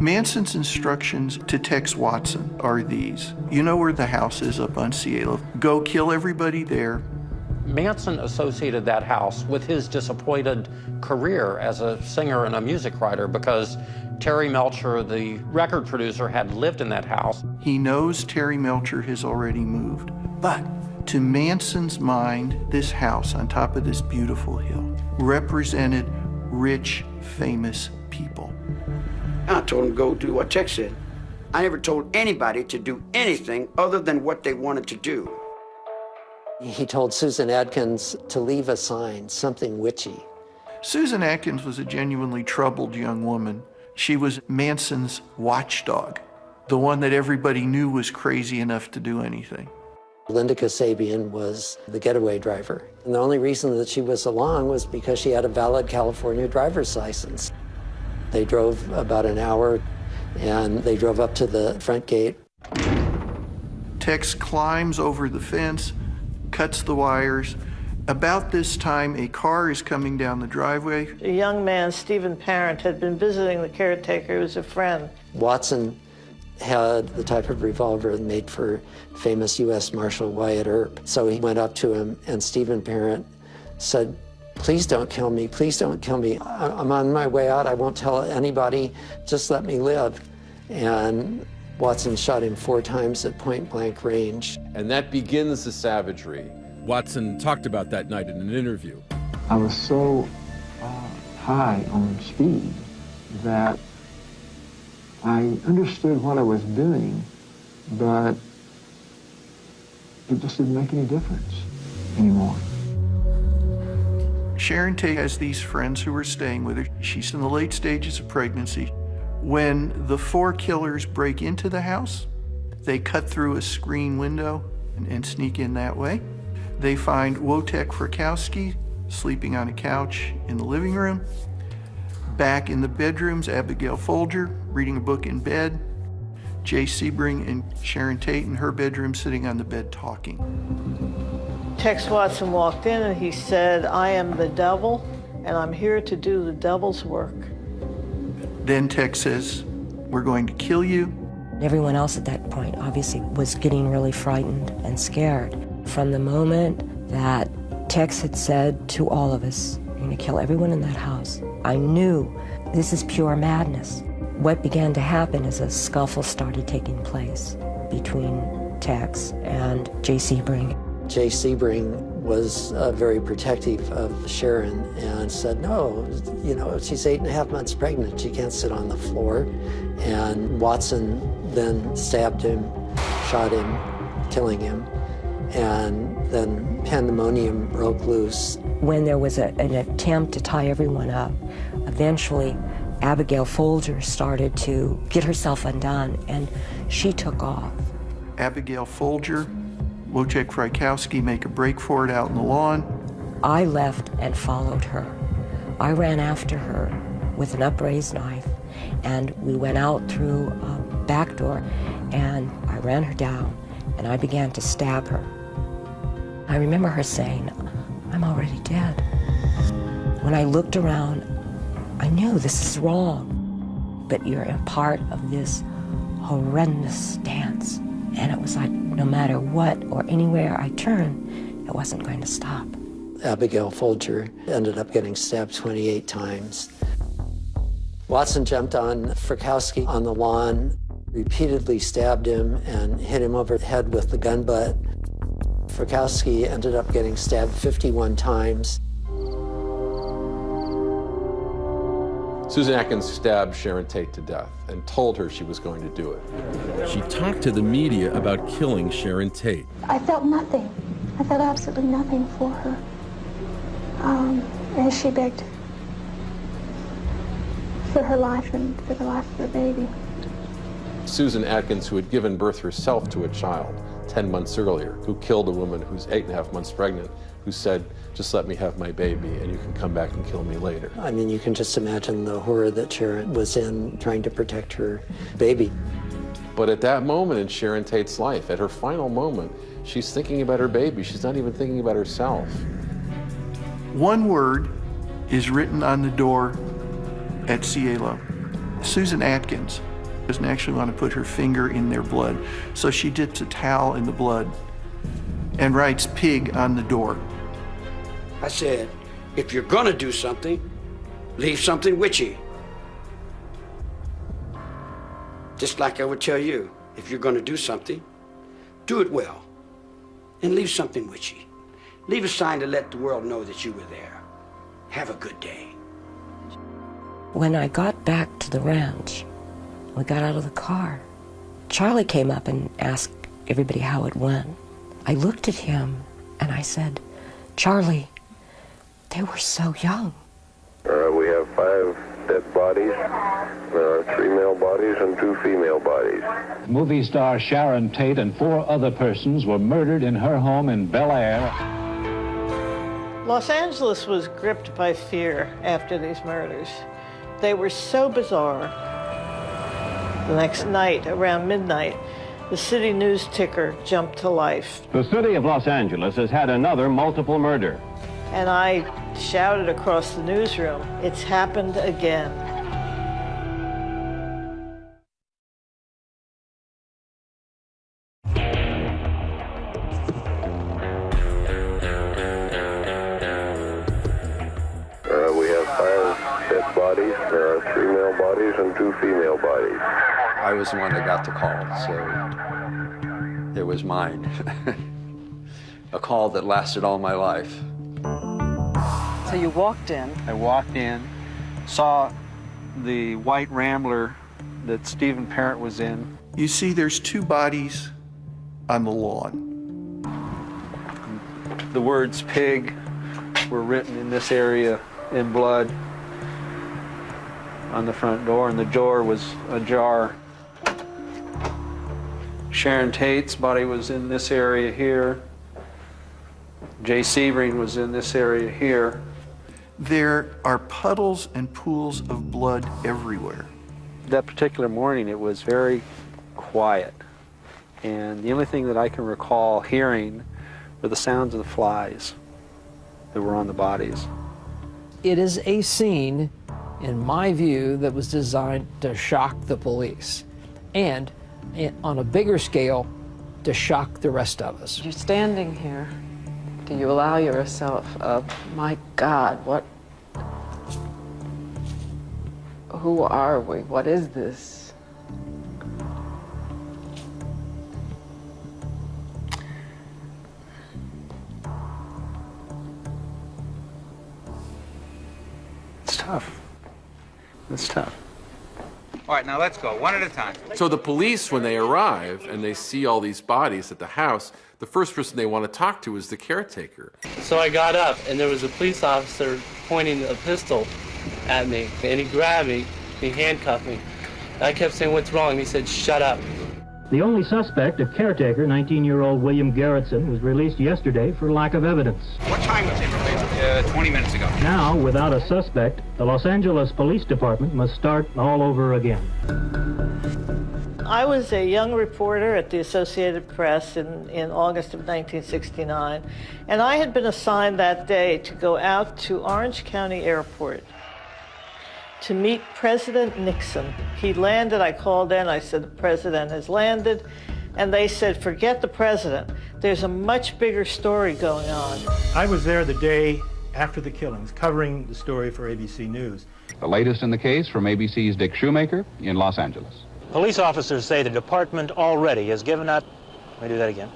Manson's instructions to Tex Watson are these. You know where the house is up on Cielo. Go kill everybody there. Manson associated that house with his disappointed career as a singer and a music writer because Terry Melcher, the record producer, had lived in that house. He knows Terry Melcher has already moved. But to Manson's mind, this house on top of this beautiful hill represented rich, famous people. I told him to go do what Tex said. I never told anybody to do anything other than what they wanted to do. He told Susan Atkins to leave a sign, something witchy. Susan Atkins was a genuinely troubled young woman. She was Manson's watchdog, the one that everybody knew was crazy enough to do anything. Linda Kasabian was the getaway driver. And the only reason that she was along was because she had a valid California driver's license. They drove about an hour and they drove up to the front gate. Tex climbs over the fence, cuts the wires. About this time, a car is coming down the driveway. A young man, Stephen Parent, had been visiting the caretaker, who was a friend. Watson had the type of revolver made for famous U.S. Marshal Wyatt Earp. So he went up to him, and Stephen Parent said, Please don't kill me. Please don't kill me. I'm on my way out. I won't tell anybody. Just let me live. And Watson shot him four times at point blank range. And that begins the savagery. Watson talked about that night in an interview. I was so uh, high on speed that I understood what I was doing, but it just didn't make any difference anymore. Sharon Tate has these friends who are staying with her. She's in the late stages of pregnancy. When the four killers break into the house, they cut through a screen window and, and sneak in that way. They find Wojtek Frykowski sleeping on a couch in the living room. Back in the bedrooms, Abigail Folger reading a book in bed. Jay Sebring and Sharon Tate in her bedroom sitting on the bed talking. Tex Watson walked in and he said, I am the devil and I'm here to do the devil's work. Then Tex says, We're going to kill you. Everyone else at that point obviously was getting really frightened and scared. From the moment that Tex had said to all of us, You're going to kill everyone in that house, I knew this is pure madness. What began to happen is a scuffle started taking place between Tex and J.C. Sebring. Jay Sebring was uh, very protective of Sharon and said, no, you know, she's eight and a half months pregnant. She can't sit on the floor. And Watson then stabbed him, shot him, killing him. And then pandemonium broke loose. When there was a, an attempt to tie everyone up, eventually Abigail Folger started to get herself undone and she took off. Abigail Folger Wojciech Frykowski make a break for it out in the lawn. I left and followed her. I ran after her with an upraised knife, and we went out through a back door, and I ran her down, and I began to stab her. I remember her saying, I'm already dead. When I looked around, I knew this is wrong, but you're a part of this horrendous dance. And it was like, no matter what or anywhere I turned, it wasn't going to stop. Abigail Folger ended up getting stabbed 28 times. Watson jumped on Frykowski on the lawn, repeatedly stabbed him and hit him over the head with the gun butt. Frykowski ended up getting stabbed 51 times. Susan Atkins stabbed Sharon Tate to death and told her she was going to do it. She talked to the media about killing Sharon Tate. I felt nothing. I felt absolutely nothing for her. Um, and she begged for her life and for the life of her baby. Susan Atkins, who had given birth herself to a child 10 months earlier, who killed a woman who's eight and a half months pregnant, who said, just let me have my baby and you can come back and kill me later. I mean, you can just imagine the horror that Sharon was in trying to protect her baby. But at that moment in Sharon Tate's life, at her final moment, she's thinking about her baby. She's not even thinking about herself. One word is written on the door at Cielo. Susan Atkins doesn't actually want to put her finger in their blood, so she dips a towel in the blood and writes pig on the door. I said, if you're gonna do something, leave something witchy. Just like I would tell you, if you're gonna do something, do it well. And leave something witchy. Leave a sign to let the world know that you were there. Have a good day. When I got back to the ranch, we got out of the car. Charlie came up and asked everybody how it went. I looked at him and I said, Charlie, they were so young. Uh, we have five dead bodies, There are three male bodies and two female bodies. Movie star Sharon Tate and four other persons were murdered in her home in Bel Air. Los Angeles was gripped by fear after these murders. They were so bizarre. The next night, around midnight, the city news ticker jumped to life. The city of Los Angeles has had another multiple murder. And I shouted across the newsroom, it's happened again. Uh, we have five dead bodies, three male bodies and two female bodies. I was the one that got the call, so it was mine. a call that lasted all my life. So you walked in. I walked in, saw the white Rambler that Stephen Parent was in. You see, there's two bodies on the lawn. The words pig were written in this area in blood on the front door, and the door was ajar. Sharon Tate's body was in this area here. Jay Sebring was in this area here. There are puddles and pools of blood everywhere. That particular morning, it was very quiet. And the only thing that I can recall hearing were the sounds of the flies that were on the bodies. It is a scene, in my view, that was designed to shock the police. And eh, on a bigger scale, to shock the rest of us. You're standing here. Do you allow yourself a, my God, what, who are we? What is this? It's tough. It's tough. All right, now let's go, one at a time. So the police, when they arrive and they see all these bodies at the house, the first person they want to talk to is the caretaker. So I got up, and there was a police officer pointing a pistol at me, and he grabbed me, he handcuffed me. I kept saying, what's wrong? He said, shut up. The only suspect, a caretaker, 19-year-old William Garretson, was released yesterday for lack of evidence. What time was he released? Uh, 20 minutes ago. Now, without a suspect, the Los Angeles Police Department must start all over again. I was a young reporter at the Associated Press in, in August of 1969, and I had been assigned that day to go out to Orange County Airport to meet President Nixon. He landed, I called in, I said, the president has landed, and they said, forget the president. There's a much bigger story going on. I was there the day after the killings, covering the story for ABC News. The latest in the case from ABC's Dick Shoemaker in Los Angeles. Police officers say the department already has given out, let me do that again.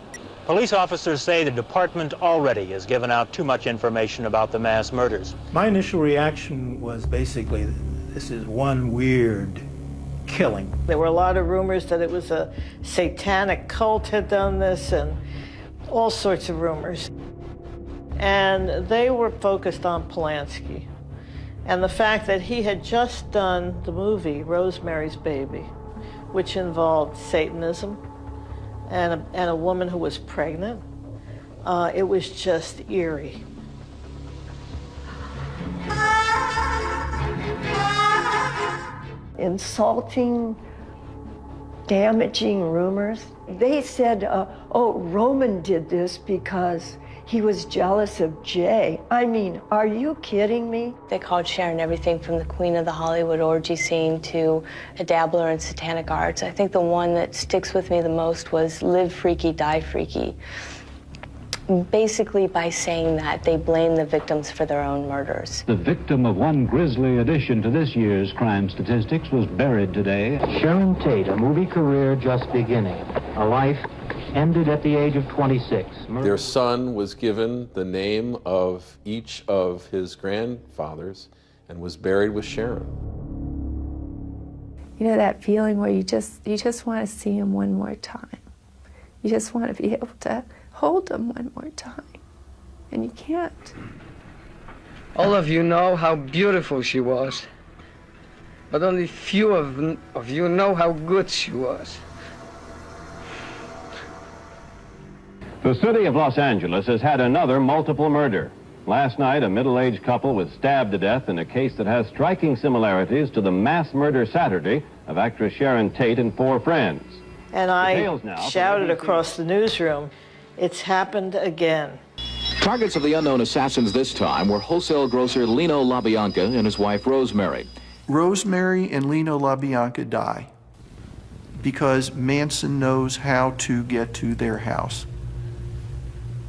Police officers say the department already has given out too much information about the mass murders. My initial reaction was basically this is one weird killing. There were a lot of rumors that it was a satanic cult had done this and all sorts of rumors. And they were focused on Polanski and the fact that he had just done the movie Rosemary's Baby, which involved Satanism and a, and a woman who was pregnant. Uh, it was just eerie. insulting, damaging rumors. They said, uh, oh, Roman did this because he was jealous of Jay. I mean, are you kidding me? They called Sharon everything from the queen of the Hollywood orgy scene to a dabbler in satanic arts. I think the one that sticks with me the most was live freaky, die freaky basically by saying that they blame the victims for their own murders. The victim of one grisly addition to this year's crime statistics was buried today. Sharon Tate, a movie career just beginning. A life ended at the age of 26. Their son was given the name of each of his grandfathers and was buried with Sharon. You know that feeling where you just you just want to see him one more time. You just want to be able to hold them one more time. And you can't. All of you know how beautiful she was. But only few of, of you know how good she was. The city of Los Angeles has had another multiple murder. Last night, a middle-aged couple was stabbed to death in a case that has striking similarities to the mass murder Saturday of actress Sharon Tate and four friends. And I shouted across the newsroom, it's happened again. Targets of the unknown assassins this time were wholesale grocer Lino LaBianca and his wife Rosemary. Rosemary and Lino LaBianca die because Manson knows how to get to their house.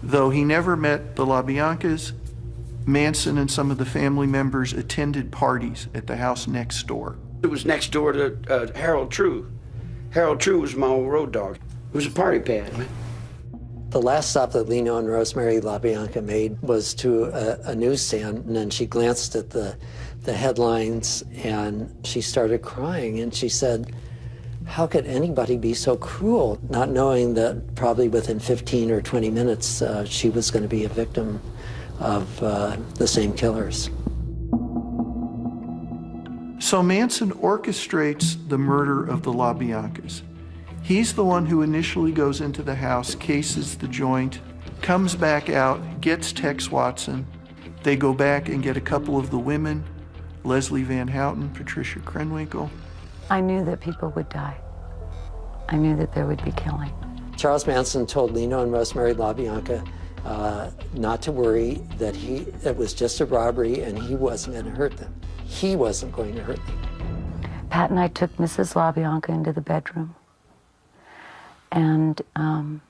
Though he never met the LaBiancas, Manson and some of the family members attended parties at the house next door. It was next door to uh, Harold True. Harold True was my old road dog. It was a party pad. The last stop that Lino and Rosemary LaBianca made was to a, a newsstand, and then she glanced at the, the headlines and she started crying, and she said, how could anybody be so cruel, not knowing that probably within 15 or 20 minutes uh, she was going to be a victim of uh, the same killers. So Manson orchestrates the murder of the LaBiancas. He's the one who initially goes into the house, cases the joint, comes back out, gets Tex Watson. They go back and get a couple of the women, Leslie Van Houten, Patricia Krenwinkel. I knew that people would die. I knew that there would be killing. Charles Manson told Lino and Rosemary LaBianca uh, not to worry, that he it was just a robbery and he wasn't going to hurt them. He wasn't going to hurt them. Pat and I took Mrs. LaBianca into the bedroom and um,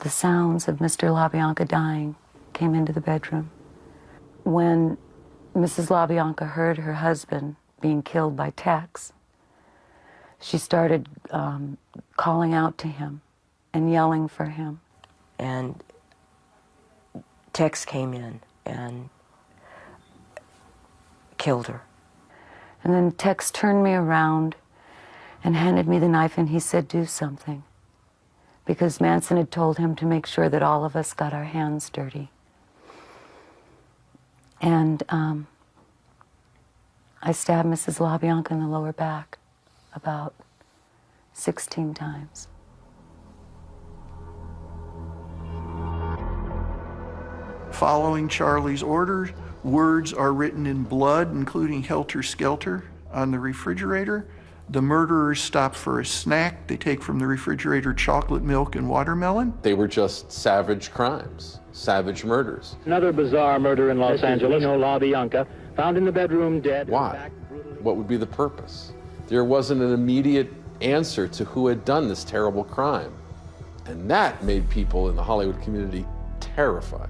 the sounds of Mr. LaBianca dying came into the bedroom. When Mrs. LaBianca heard her husband being killed by Tex, she started um, calling out to him and yelling for him. And Tex came in and killed her. And then Tex turned me around and handed me the knife and he said, do something. Because Manson had told him to make sure that all of us got our hands dirty. And um, I stabbed Mrs. LaBianca in the lower back about 16 times. Following Charlie's orders, words are written in blood, including helter skelter, on the refrigerator. The murderers stop for a snack. They take from the refrigerator chocolate milk and watermelon. They were just savage crimes, savage murders. Another bizarre murder in Los This is Angeles. Lino LaBianca, found in the bedroom dead. Why? What would be the purpose? There wasn't an immediate answer to who had done this terrible crime. And that made people in the Hollywood community terrified.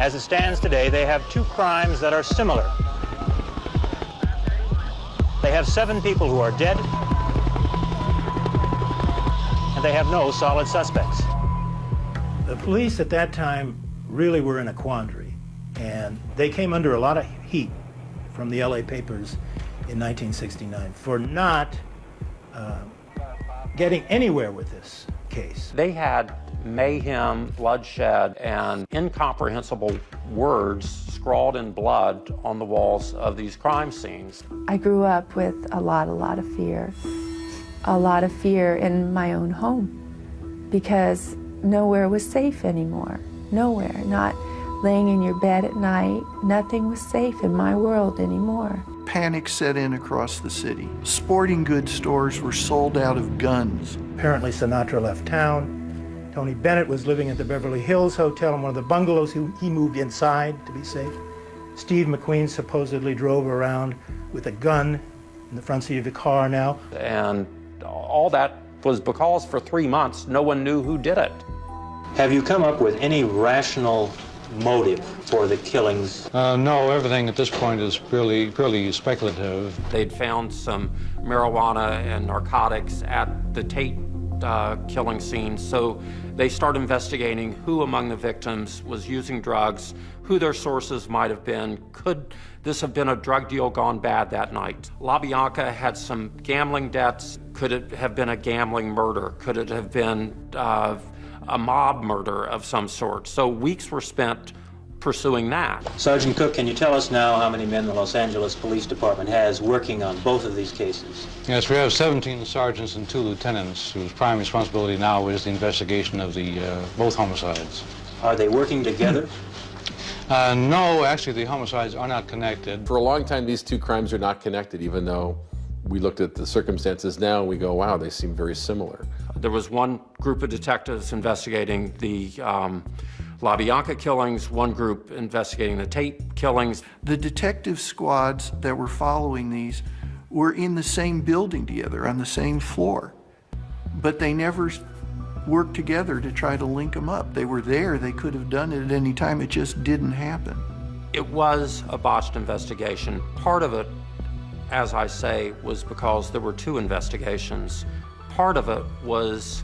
As it stands today, they have two crimes that are similar. They have seven people who are dead, and they have no solid suspects. The police at that time really were in a quandary, and they came under a lot of heat from the LA papers in 1969 for not uh, getting anywhere with this case. They had mayhem, bloodshed, and incomprehensible words scrawled in blood on the walls of these crime scenes. I grew up with a lot, a lot of fear. A lot of fear in my own home because nowhere was safe anymore. Nowhere. Not laying in your bed at night. Nothing was safe in my world anymore. Panic set in across the city. Sporting goods stores were sold out of guns. Apparently Sinatra left town. Tony Bennett was living at the Beverly Hills Hotel in one of the bungalows. He, he moved inside to be safe. Steve McQueen supposedly drove around with a gun in the front seat of the car now. And all that was because for three months no one knew who did it. Have you come up with any rational motive for the killings? Uh, no, everything at this point is purely, purely speculative. They'd found some marijuana and narcotics at the Tate uh, killing scene, so they start investigating who among the victims was using drugs, who their sources might have been. Could this have been a drug deal gone bad that night? LaBianca had some gambling debts. Could it have been a gambling murder? Could it have been uh, a mob murder of some sort? So weeks were spent pursuing that. Sergeant Cook, can you tell us now how many men the Los Angeles Police Department has working on both of these cases? Yes, we have 17 sergeants and two lieutenants whose prime responsibility now is the investigation of the uh, both homicides. Are they working together? Uh, no, actually, the homicides are not connected. For a long time, these two crimes are not connected, even though we looked at the circumstances now and we go, wow, they seem very similar. There was one group of detectives investigating the um, LaBianca killings, one group investigating the Tate killings. The detective squads that were following these were in the same building together on the same floor, but they never worked together to try to link them up. They were there, they could have done it at any time, it just didn't happen. It was a botched investigation. Part of it, as I say, was because there were two investigations. Part of it was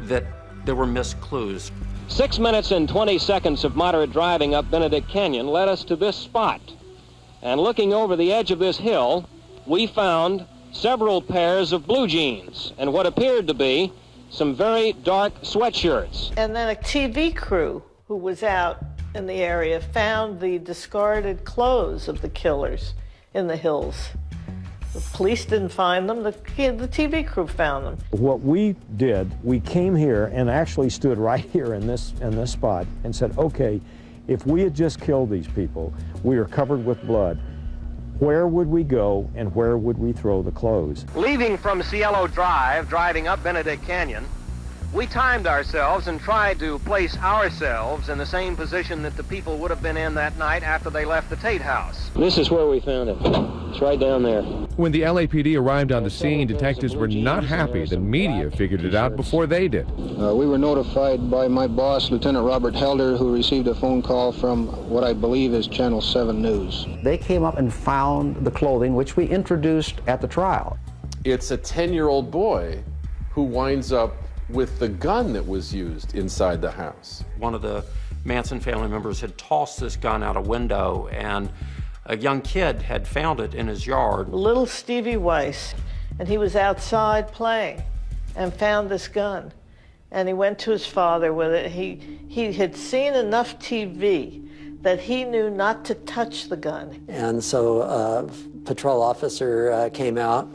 that there were missed clues. Six minutes and 20 seconds of moderate driving up Benedict Canyon led us to this spot. And looking over the edge of this hill, we found several pairs of blue jeans and what appeared to be some very dark sweatshirts. And then a TV crew who was out in the area found the discarded clothes of the killers in the hills. The police didn't find them, the, the TV crew found them. What we did, we came here and actually stood right here in this, in this spot and said, okay, if we had just killed these people, we are covered with blood, where would we go and where would we throw the clothes? Leaving from Cielo Drive, driving up Benedict Canyon, we timed ourselves and tried to place ourselves in the same position that the people would have been in that night after they left the Tate house. This is where we found it. It's right down there. When the LAPD arrived on the scene, detectives were not happy the media figured it out before they did. Uh, we were notified by my boss, Lieutenant Robert Helder, who received a phone call from what I believe is Channel 7 News. They came up and found the clothing, which we introduced at the trial. It's a 10-year-old boy who winds up with the gun that was used inside the house. One of the Manson family members had tossed this gun out a window and a young kid had found it in his yard. Little Stevie Weiss, and he was outside playing and found this gun. And he went to his father with it. He, he had seen enough TV that he knew not to touch the gun. And so a patrol officer uh, came out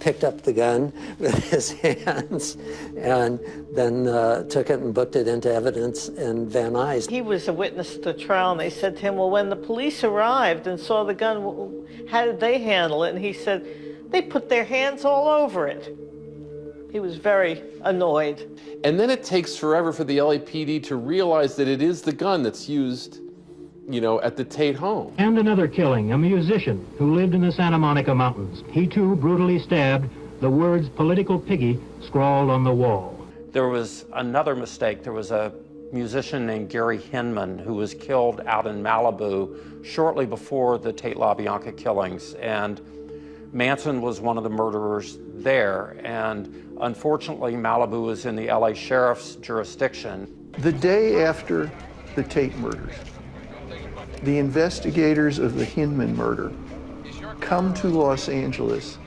picked up the gun with his hands and then uh, took it and booked it into evidence in Van Nuys. He was a witness to the trial, and they said to him, well, when the police arrived and saw the gun, how did they handle it? And he said, they put their hands all over it. He was very annoyed. And then it takes forever for the LAPD to realize that it is the gun that's used you know, at the Tate home. And another killing, a musician who lived in the Santa Monica Mountains. He too brutally stabbed, the words political piggy scrawled on the wall. There was another mistake. There was a musician named Gary Hinman who was killed out in Malibu shortly before the Tate LaBianca killings. And Manson was one of the murderers there, and unfortunately, Malibu was in the LA Sheriff's jurisdiction. The day after the Tate murders, the investigators of the Hinman murder come to Los Angeles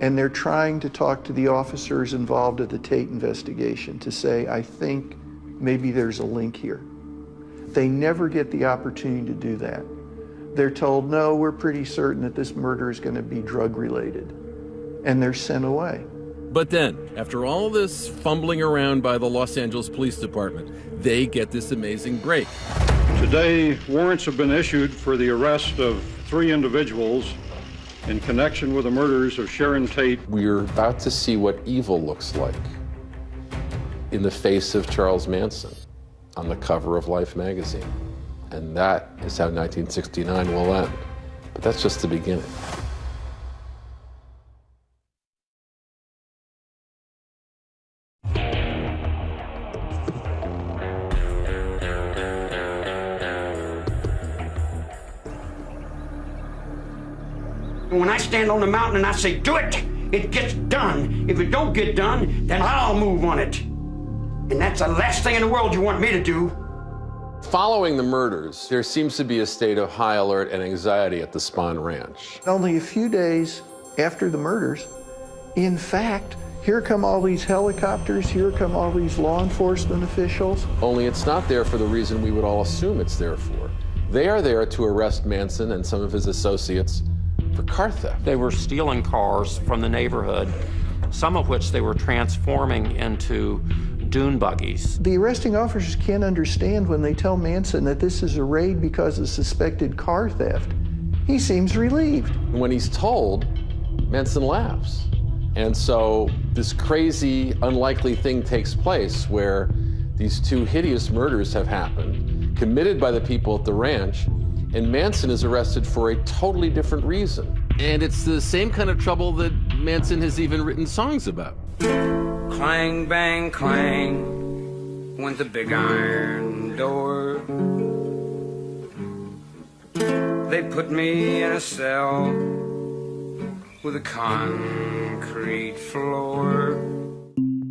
and they're trying to talk to the officers involved at the Tate investigation to say, I think maybe there's a link here. They never get the opportunity to do that. They're told, no, we're pretty certain that this murder is going to be drug related. And they're sent away. But then, after all this fumbling around by the Los Angeles Police Department, they get this amazing break. Today, warrants have been issued for the arrest of three individuals in connection with the murders of Sharon Tate. We're about to see what evil looks like in the face of Charles Manson on the cover of Life magazine. And that is how 1969 will end. But that's just the beginning. Stand on the mountain and I say, do it, it gets done. If it don't get done, then I'll move on it. And that's the last thing in the world you want me to do. Following the murders, there seems to be a state of high alert and anxiety at the Spahn Ranch. Only a few days after the murders, in fact, here come all these helicopters, here come all these law enforcement officials. Only it's not there for the reason we would all assume it's there for. They are there to arrest Manson and some of his associates for car theft. They were stealing cars from the neighborhood, some of which they were transforming into dune buggies. The arresting officers can't understand when they tell Manson that this is a raid because of suspected car theft. He seems relieved. When he's told, Manson laughs. And so this crazy, unlikely thing takes place where these two hideous murders have happened, committed by the people at the ranch, and Manson is arrested for a totally different reason. And it's the same kind of trouble that Manson has even written songs about. Clang, bang, clang went the big iron door. They put me in a cell with a concrete floor.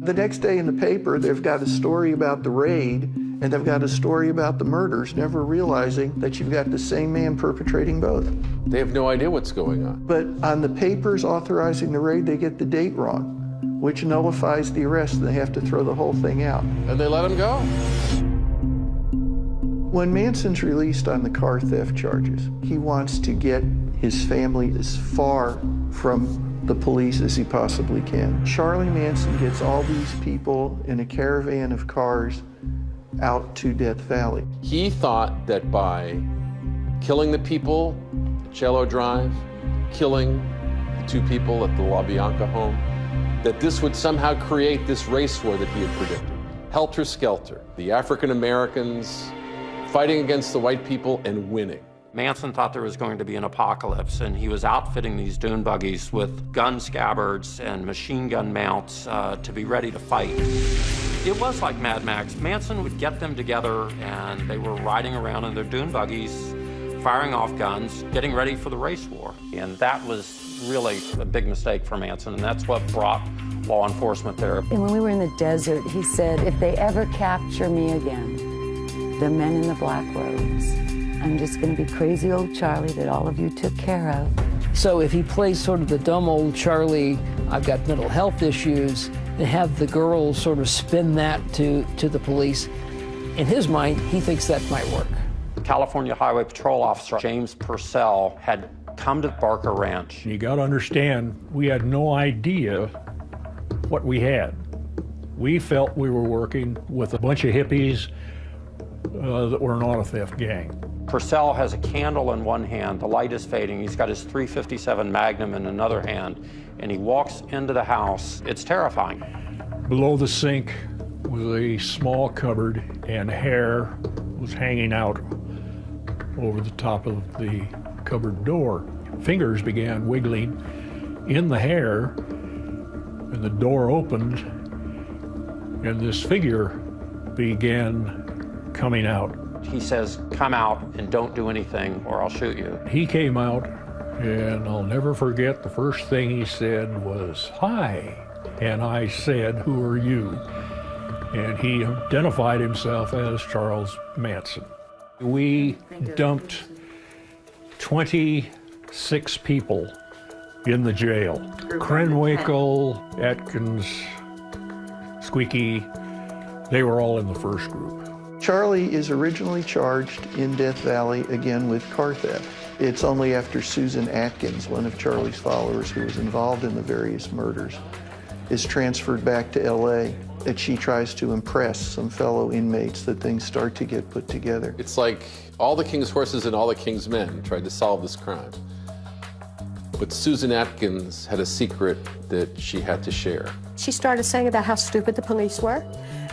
The next day in the paper, they've got a story about the raid and they've got a story about the murders, never realizing that you've got the same man perpetrating both. They have no idea what's going on. But on the papers authorizing the raid, they get the date wrong, which nullifies the arrest, and they have to throw the whole thing out. And they let him go. When Manson's released on the car theft charges, he wants to get his family as far from the police as he possibly can. Charlie Manson gets all these people in a caravan of cars out to Death Valley. He thought that by killing the people at Cielo Drive, killing the two people at the La Bianca home, that this would somehow create this race war that he had predicted. Helter Skelter, the African Americans fighting against the white people and winning. Manson thought there was going to be an apocalypse, and he was outfitting these dune buggies with gun scabbards and machine gun mounts uh, to be ready to fight. It was like Mad Max. Manson would get them together, and they were riding around in their dune buggies, firing off guns, getting ready for the race war. And that was really a big mistake for Manson, and that's what brought law enforcement there. And when we were in the desert, he said, if they ever capture me again, the men in the black robes, I'm just going to be crazy old Charlie that all of you took care of. So if he plays sort of the dumb old Charlie, I've got mental health issues, and have the girls sort of spin that to, to the police, in his mind, he thinks that might work. California Highway Patrol officer James Purcell had come to Barker Ranch. You got to understand, we had no idea what we had. We felt we were working with a bunch of hippies uh, that were an auto theft gang. Purcell has a candle in one hand, the light is fading. He's got his 357 Magnum in another hand, and he walks into the house. It's terrifying. Below the sink was a small cupboard, and hair was hanging out over the top of the cupboard door. Fingers began wiggling in the hair, and the door opened, and this figure began coming out. He says, come out and don't do anything or I'll shoot you. He came out And I'll never forget the first thing he said was, Hi. And I said, Who are you? And he identified himself as Charles Manson. We dumped 26 people in the jail. Krenwinkel, Atkins, Squeaky, they were all in the first group. Charlie is originally charged in Death Valley again with car theft. It's only after Susan Atkins, one of Charlie's followers who was involved in the various murders, is transferred back to LA that she tries to impress some fellow inmates that things start to get put together. It's like all the king's horses and all the king's men tried to solve this crime. But Susan Atkins had a secret that she had to share. She started saying about how stupid the police were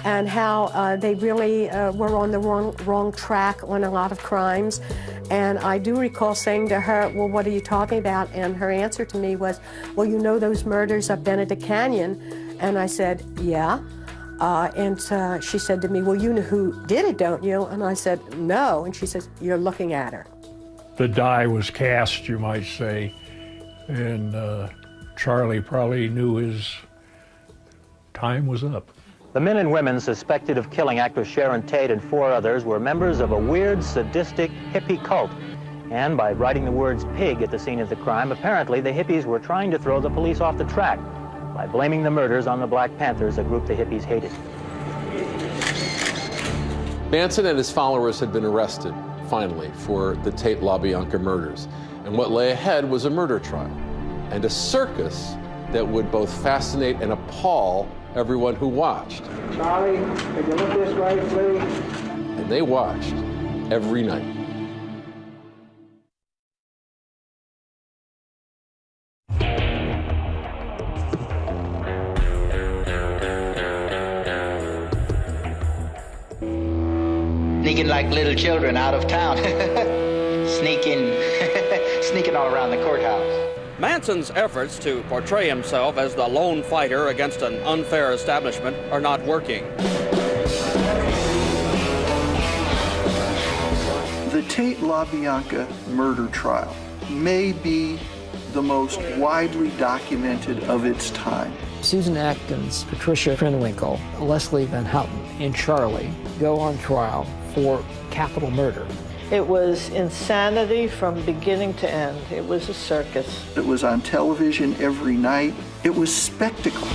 and how uh, they really uh, were on the wrong, wrong track on a lot of crimes. And I do recall saying to her, well, what are you talking about? And her answer to me was, well, you know those murders of Benedict Canyon? And I said, yeah. Uh, and uh, she said to me, well, you know who did it, don't you? And I said, no. And she says, you're looking at her. The die was cast, you might say, and uh, Charlie probably knew his time was up. The men and women suspected of killing actress Sharon Tate and four others were members of a weird, sadistic hippie cult. And by writing the words pig at the scene of the crime, apparently the hippies were trying to throw the police off the track by blaming the murders on the Black Panthers, a group the hippies hated. Manson and his followers had been arrested, finally, for the Tate LaBianca murders. And what lay ahead was a murder trial and a circus that would both fascinate and appall everyone who watched. Charlie, could you look this way, please? And they watched every night. Sneaking like little children out of town. sneaking, sneaking all around the courthouse. Manson's efforts to portray himself as the lone fighter against an unfair establishment are not working. The Tate LaBianca murder trial may be the most widely documented of its time. Susan Atkins, Patricia Krenwinkel, Leslie Van Houten, and Charlie go on trial for capital murder. It was insanity from beginning to end. It was a circus. It was on television every night. It was spectacle.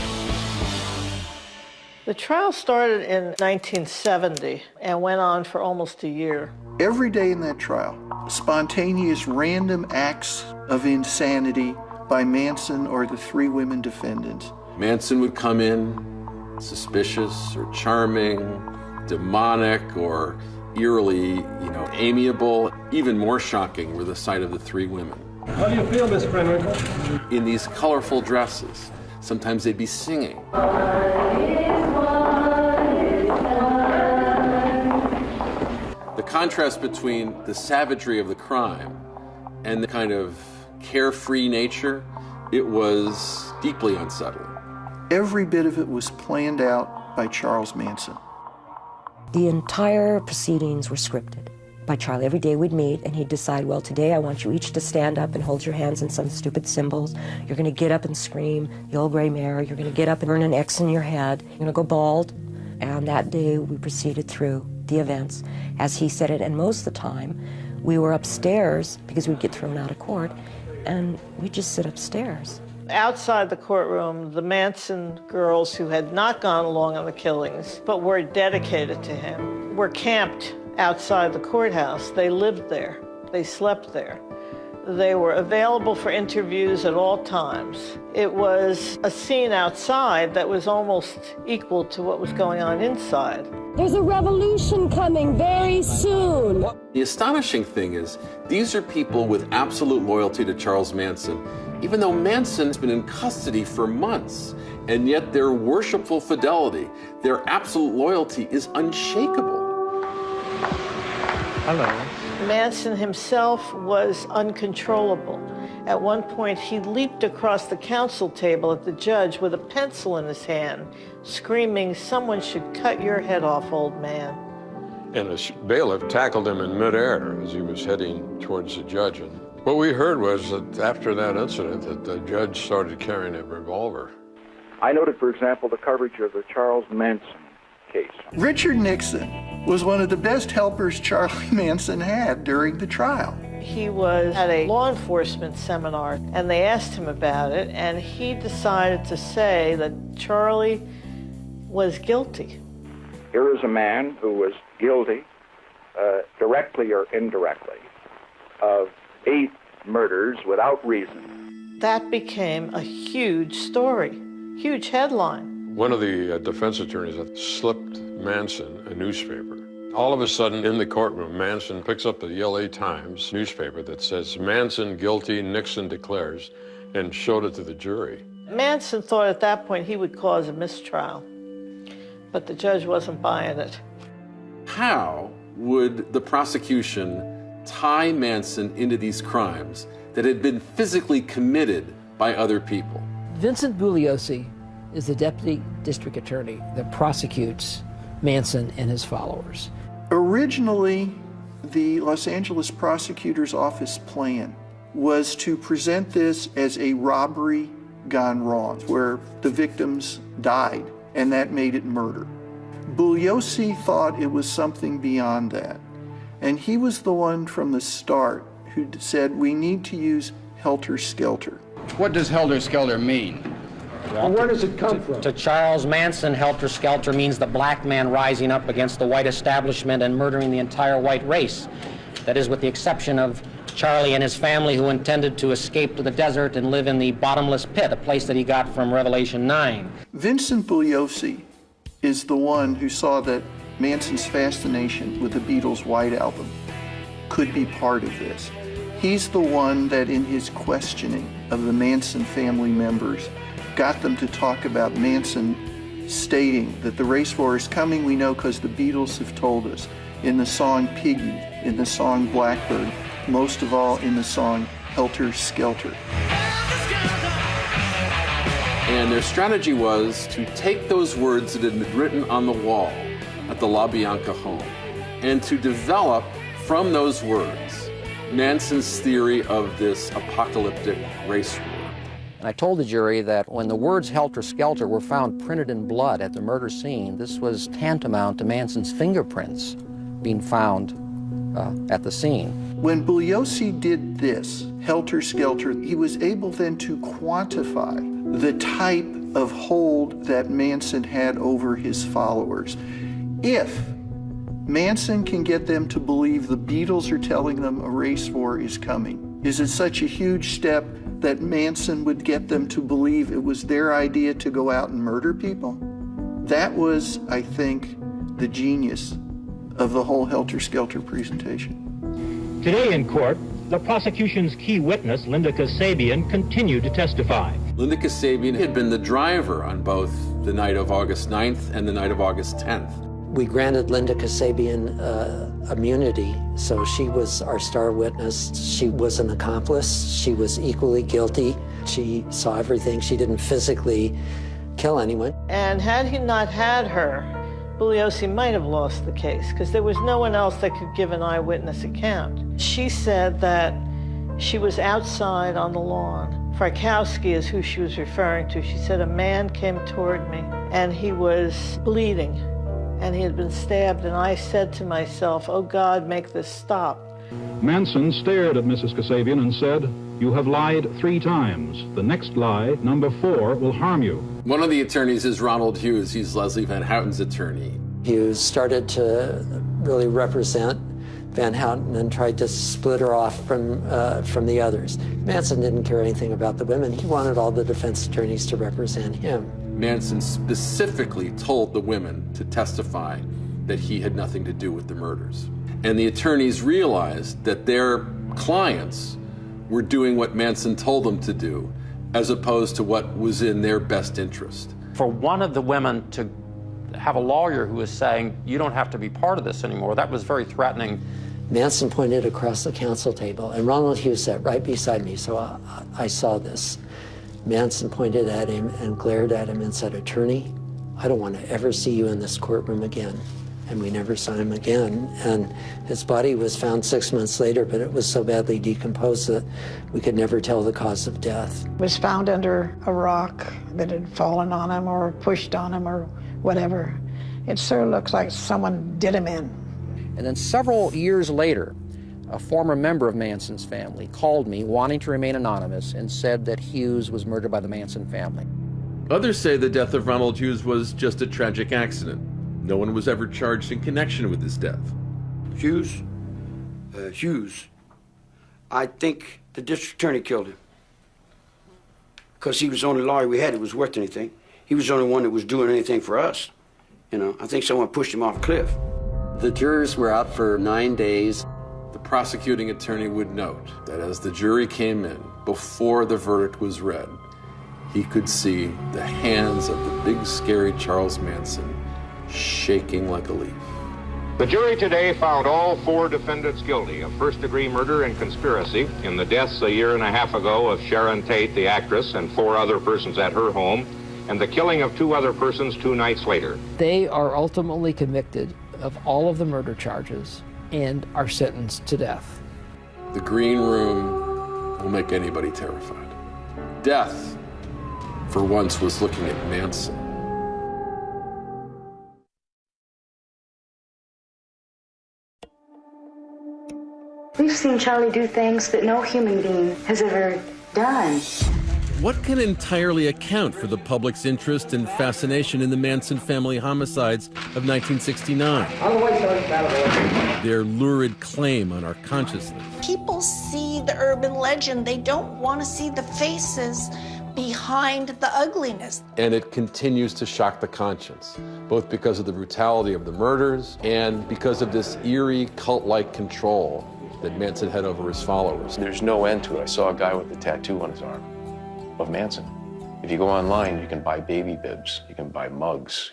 The trial started in 1970 and went on for almost a year. Every day in that trial, spontaneous random acts of insanity by Manson or the three women defendants. Manson would come in suspicious or charming, demonic or eerily, you know, amiable. Even more shocking were the sight of the three women. How do you feel, Miss Krenwinkel? In these colorful dresses. Sometimes they'd be singing. The contrast between the savagery of the crime and the kind of carefree nature, it was deeply unsettling. Every bit of it was planned out by Charles Manson. The entire proceedings were scripted by Charlie. Every day we'd meet and he'd decide, well, today I want you each to stand up and hold your hands in some stupid symbols. You're going to get up and scream, the old gray mare. You're going to get up and burn an X in your head. You're going to go bald. And that day we proceeded through the events as he said it. And most of the time we were upstairs because we'd get thrown out of court and we'd just sit upstairs. Outside the courtroom, the Manson girls who had not gone along on the killings but were dedicated to him were camped outside the courthouse. They lived there. They slept there. They were available for interviews at all times. It was a scene outside that was almost equal to what was going on inside. There's a revolution coming very soon. The astonishing thing is, these are people with absolute loyalty to Charles Manson, even though Manson's been in custody for months, and yet their worshipful fidelity, their absolute loyalty is unshakable. Hello. Manson himself was uncontrollable. At one point, he leaped across the counsel table at the judge with a pencil in his hand, screaming, Someone should cut your head off, old man. And a bailiff tackled him in midair as he was heading towards the judge and What we heard was that after that incident that the judge started carrying a revolver. I noted, for example, the coverage of the Charles Manson case. Richard Nixon was one of the best helpers Charlie Manson had during the trial. He was at a law enforcement seminar and they asked him about it, and he decided to say that Charlie was guilty. Here is a man who was guilty, uh, directly or indirectly, of eight murders without reason. That became a huge story, huge headline. One of the uh, defense attorneys slipped Manson a newspaper. All of a sudden, in the courtroom, Manson picks up the LA Times newspaper that says, Manson guilty, Nixon declares, and showed it to the jury. Manson thought at that point he would cause a mistrial, but the judge wasn't buying it. How would the prosecution tie Manson into these crimes that had been physically committed by other people? Vincent Bugliosi is the deputy district attorney that prosecutes Manson and his followers. Originally, the Los Angeles prosecutor's office plan was to present this as a robbery gone wrong, where the victims died, and that made it murder. Bugliosi thought it was something beyond that. And he was the one from the start who said we need to use helter skelter. What does helter skelter mean? Well, where does it come to, from? To Charles Manson, helter skelter means the black man rising up against the white establishment and murdering the entire white race. That is, with the exception of Charlie and his family, who intended to escape to the desert and live in the bottomless pit, a place that he got from Revelation 9. Vincent Bugliosi is the one who saw that Manson's fascination with the Beatles' White Album could be part of this. He's the one that, in his questioning of the Manson family members, got them to talk about Manson stating that the race war is coming, we know because the Beatles have told us, in the song Piggy, in the song Blackbird, most of all in the song Helter Skelter. And their strategy was to take those words that had been written on the wall at the La Bianca home and to develop from those words Manson's theory of this apocalyptic race war. And I told the jury that when the words helter skelter were found printed in blood at the murder scene, this was tantamount to Manson's fingerprints being found uh, at the scene. When Bugliosi did this, helter skelter, he was able then to quantify the type of hold that Manson had over his followers. If Manson can get them to believe the Beatles are telling them a race war is coming, is it such a huge step that Manson would get them to believe it was their idea to go out and murder people? That was, I think, the genius of the whole Helter Skelter presentation. Today in court, the prosecution's key witness, Linda Kasabian, continued to testify. Linda Kasabian had been the driver on both the night of August 9th and the night of August 10th. We granted Linda Kasabian uh, immunity, so she was our star witness. She was an accomplice. She was equally guilty. She saw everything. She didn't physically kill anyone. And had he not had her, Bugliosi might have lost the case because there was no one else that could give an eyewitness account. She said that she was outside on the lawn. Frykowski is who she was referring to. She said a man came toward me and he was bleeding and he had been stabbed and I said to myself, oh God, make this stop. Manson stared at Mrs. Kasabian and said, you have lied three times. The next lie, number four, will harm you. One of the attorneys is Ronald Hughes. He's Leslie Van Houten's attorney. Hughes started to really represent Van Houten and tried to split her off from, uh, from the others. Manson didn't care anything about the women. He wanted all the defense attorneys to represent him. Manson specifically told the women to testify that he had nothing to do with the murders. And the attorneys realized that their clients were doing what Manson told them to do, as opposed to what was in their best interest. For one of the women to have a lawyer who was saying, you don't have to be part of this anymore, that was very threatening. Manson pointed across the counsel table, and Ronald Hughes sat right beside me, so I, I saw this. Manson pointed at him and glared at him and said, Attorney, I don't want to ever see you in this courtroom again. and we never saw him again. And his body was found six months later, but it was so badly decomposed that we could never tell the cause of death. It Was found under a rock that had fallen on him or pushed on him or whatever. It sure looks like someone did him in. And then several years later, a former member of Manson's family called me wanting to remain anonymous and said that Hughes was murdered by the Manson family. Others say the death of Ronald Hughes was just a tragic accident. No one was ever charged in connection with his death. Hughes, uh, Hughes, I think the district attorney killed him. Because he was the only lawyer we had that was worth anything. He was the only one that was doing anything for us. You know, I think someone pushed him off a cliff. The jurors were out for nine days. The prosecuting attorney would note that as the jury came in, before the verdict was read, he could see the hands of the big, scary Charles Manson shaking like a leaf. The jury today found all four defendants guilty of first degree murder and conspiracy in the deaths a year and a half ago of Sharon Tate, the actress, and four other persons at her home, and the killing of two other persons two nights later. They are ultimately convicted of all of the murder charges and are sentenced to death. The green room will make anybody terrified. Death, for once, was looking at Manson. We've seen Charlie do things that no human being has ever done. What can entirely account for the public's interest and fascination in the Manson family homicides of 1969? Their lurid claim on our consciousness. People see the urban legend, they don't want to see the faces behind the ugliness. And it continues to shock the conscience, both because of the brutality of the murders and because of this eerie cult like control that Manson had over his followers. There's no end to it. I saw a guy with a tattoo on his arm of Manson. If you go online, you can buy baby bibs, you can buy mugs.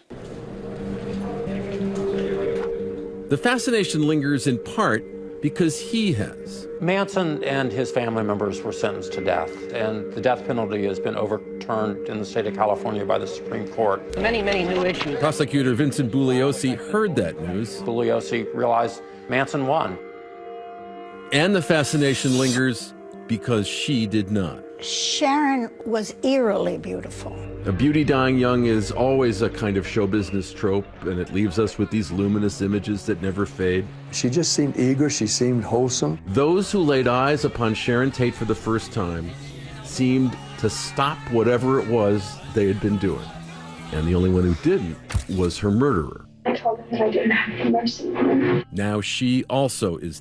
The fascination lingers in part because he has. Manson and his family members were sentenced to death, and the death penalty has been overturned in the state of California by the Supreme Court. Many, many new issues. Prosecutor Vincent Bugliosi heard that news. Bugliosi realized Manson won. And the fascination lingers because she did not. Sharon was eerily beautiful. A beauty dying young is always a kind of show business trope, and it leaves us with these luminous images that never fade. She just seemed eager, she seemed wholesome. Those who laid eyes upon Sharon Tate for the first time seemed to stop whatever it was they had been doing. And the only one who didn't was her murderer. I told him that I didn't have any mercy. Now she also is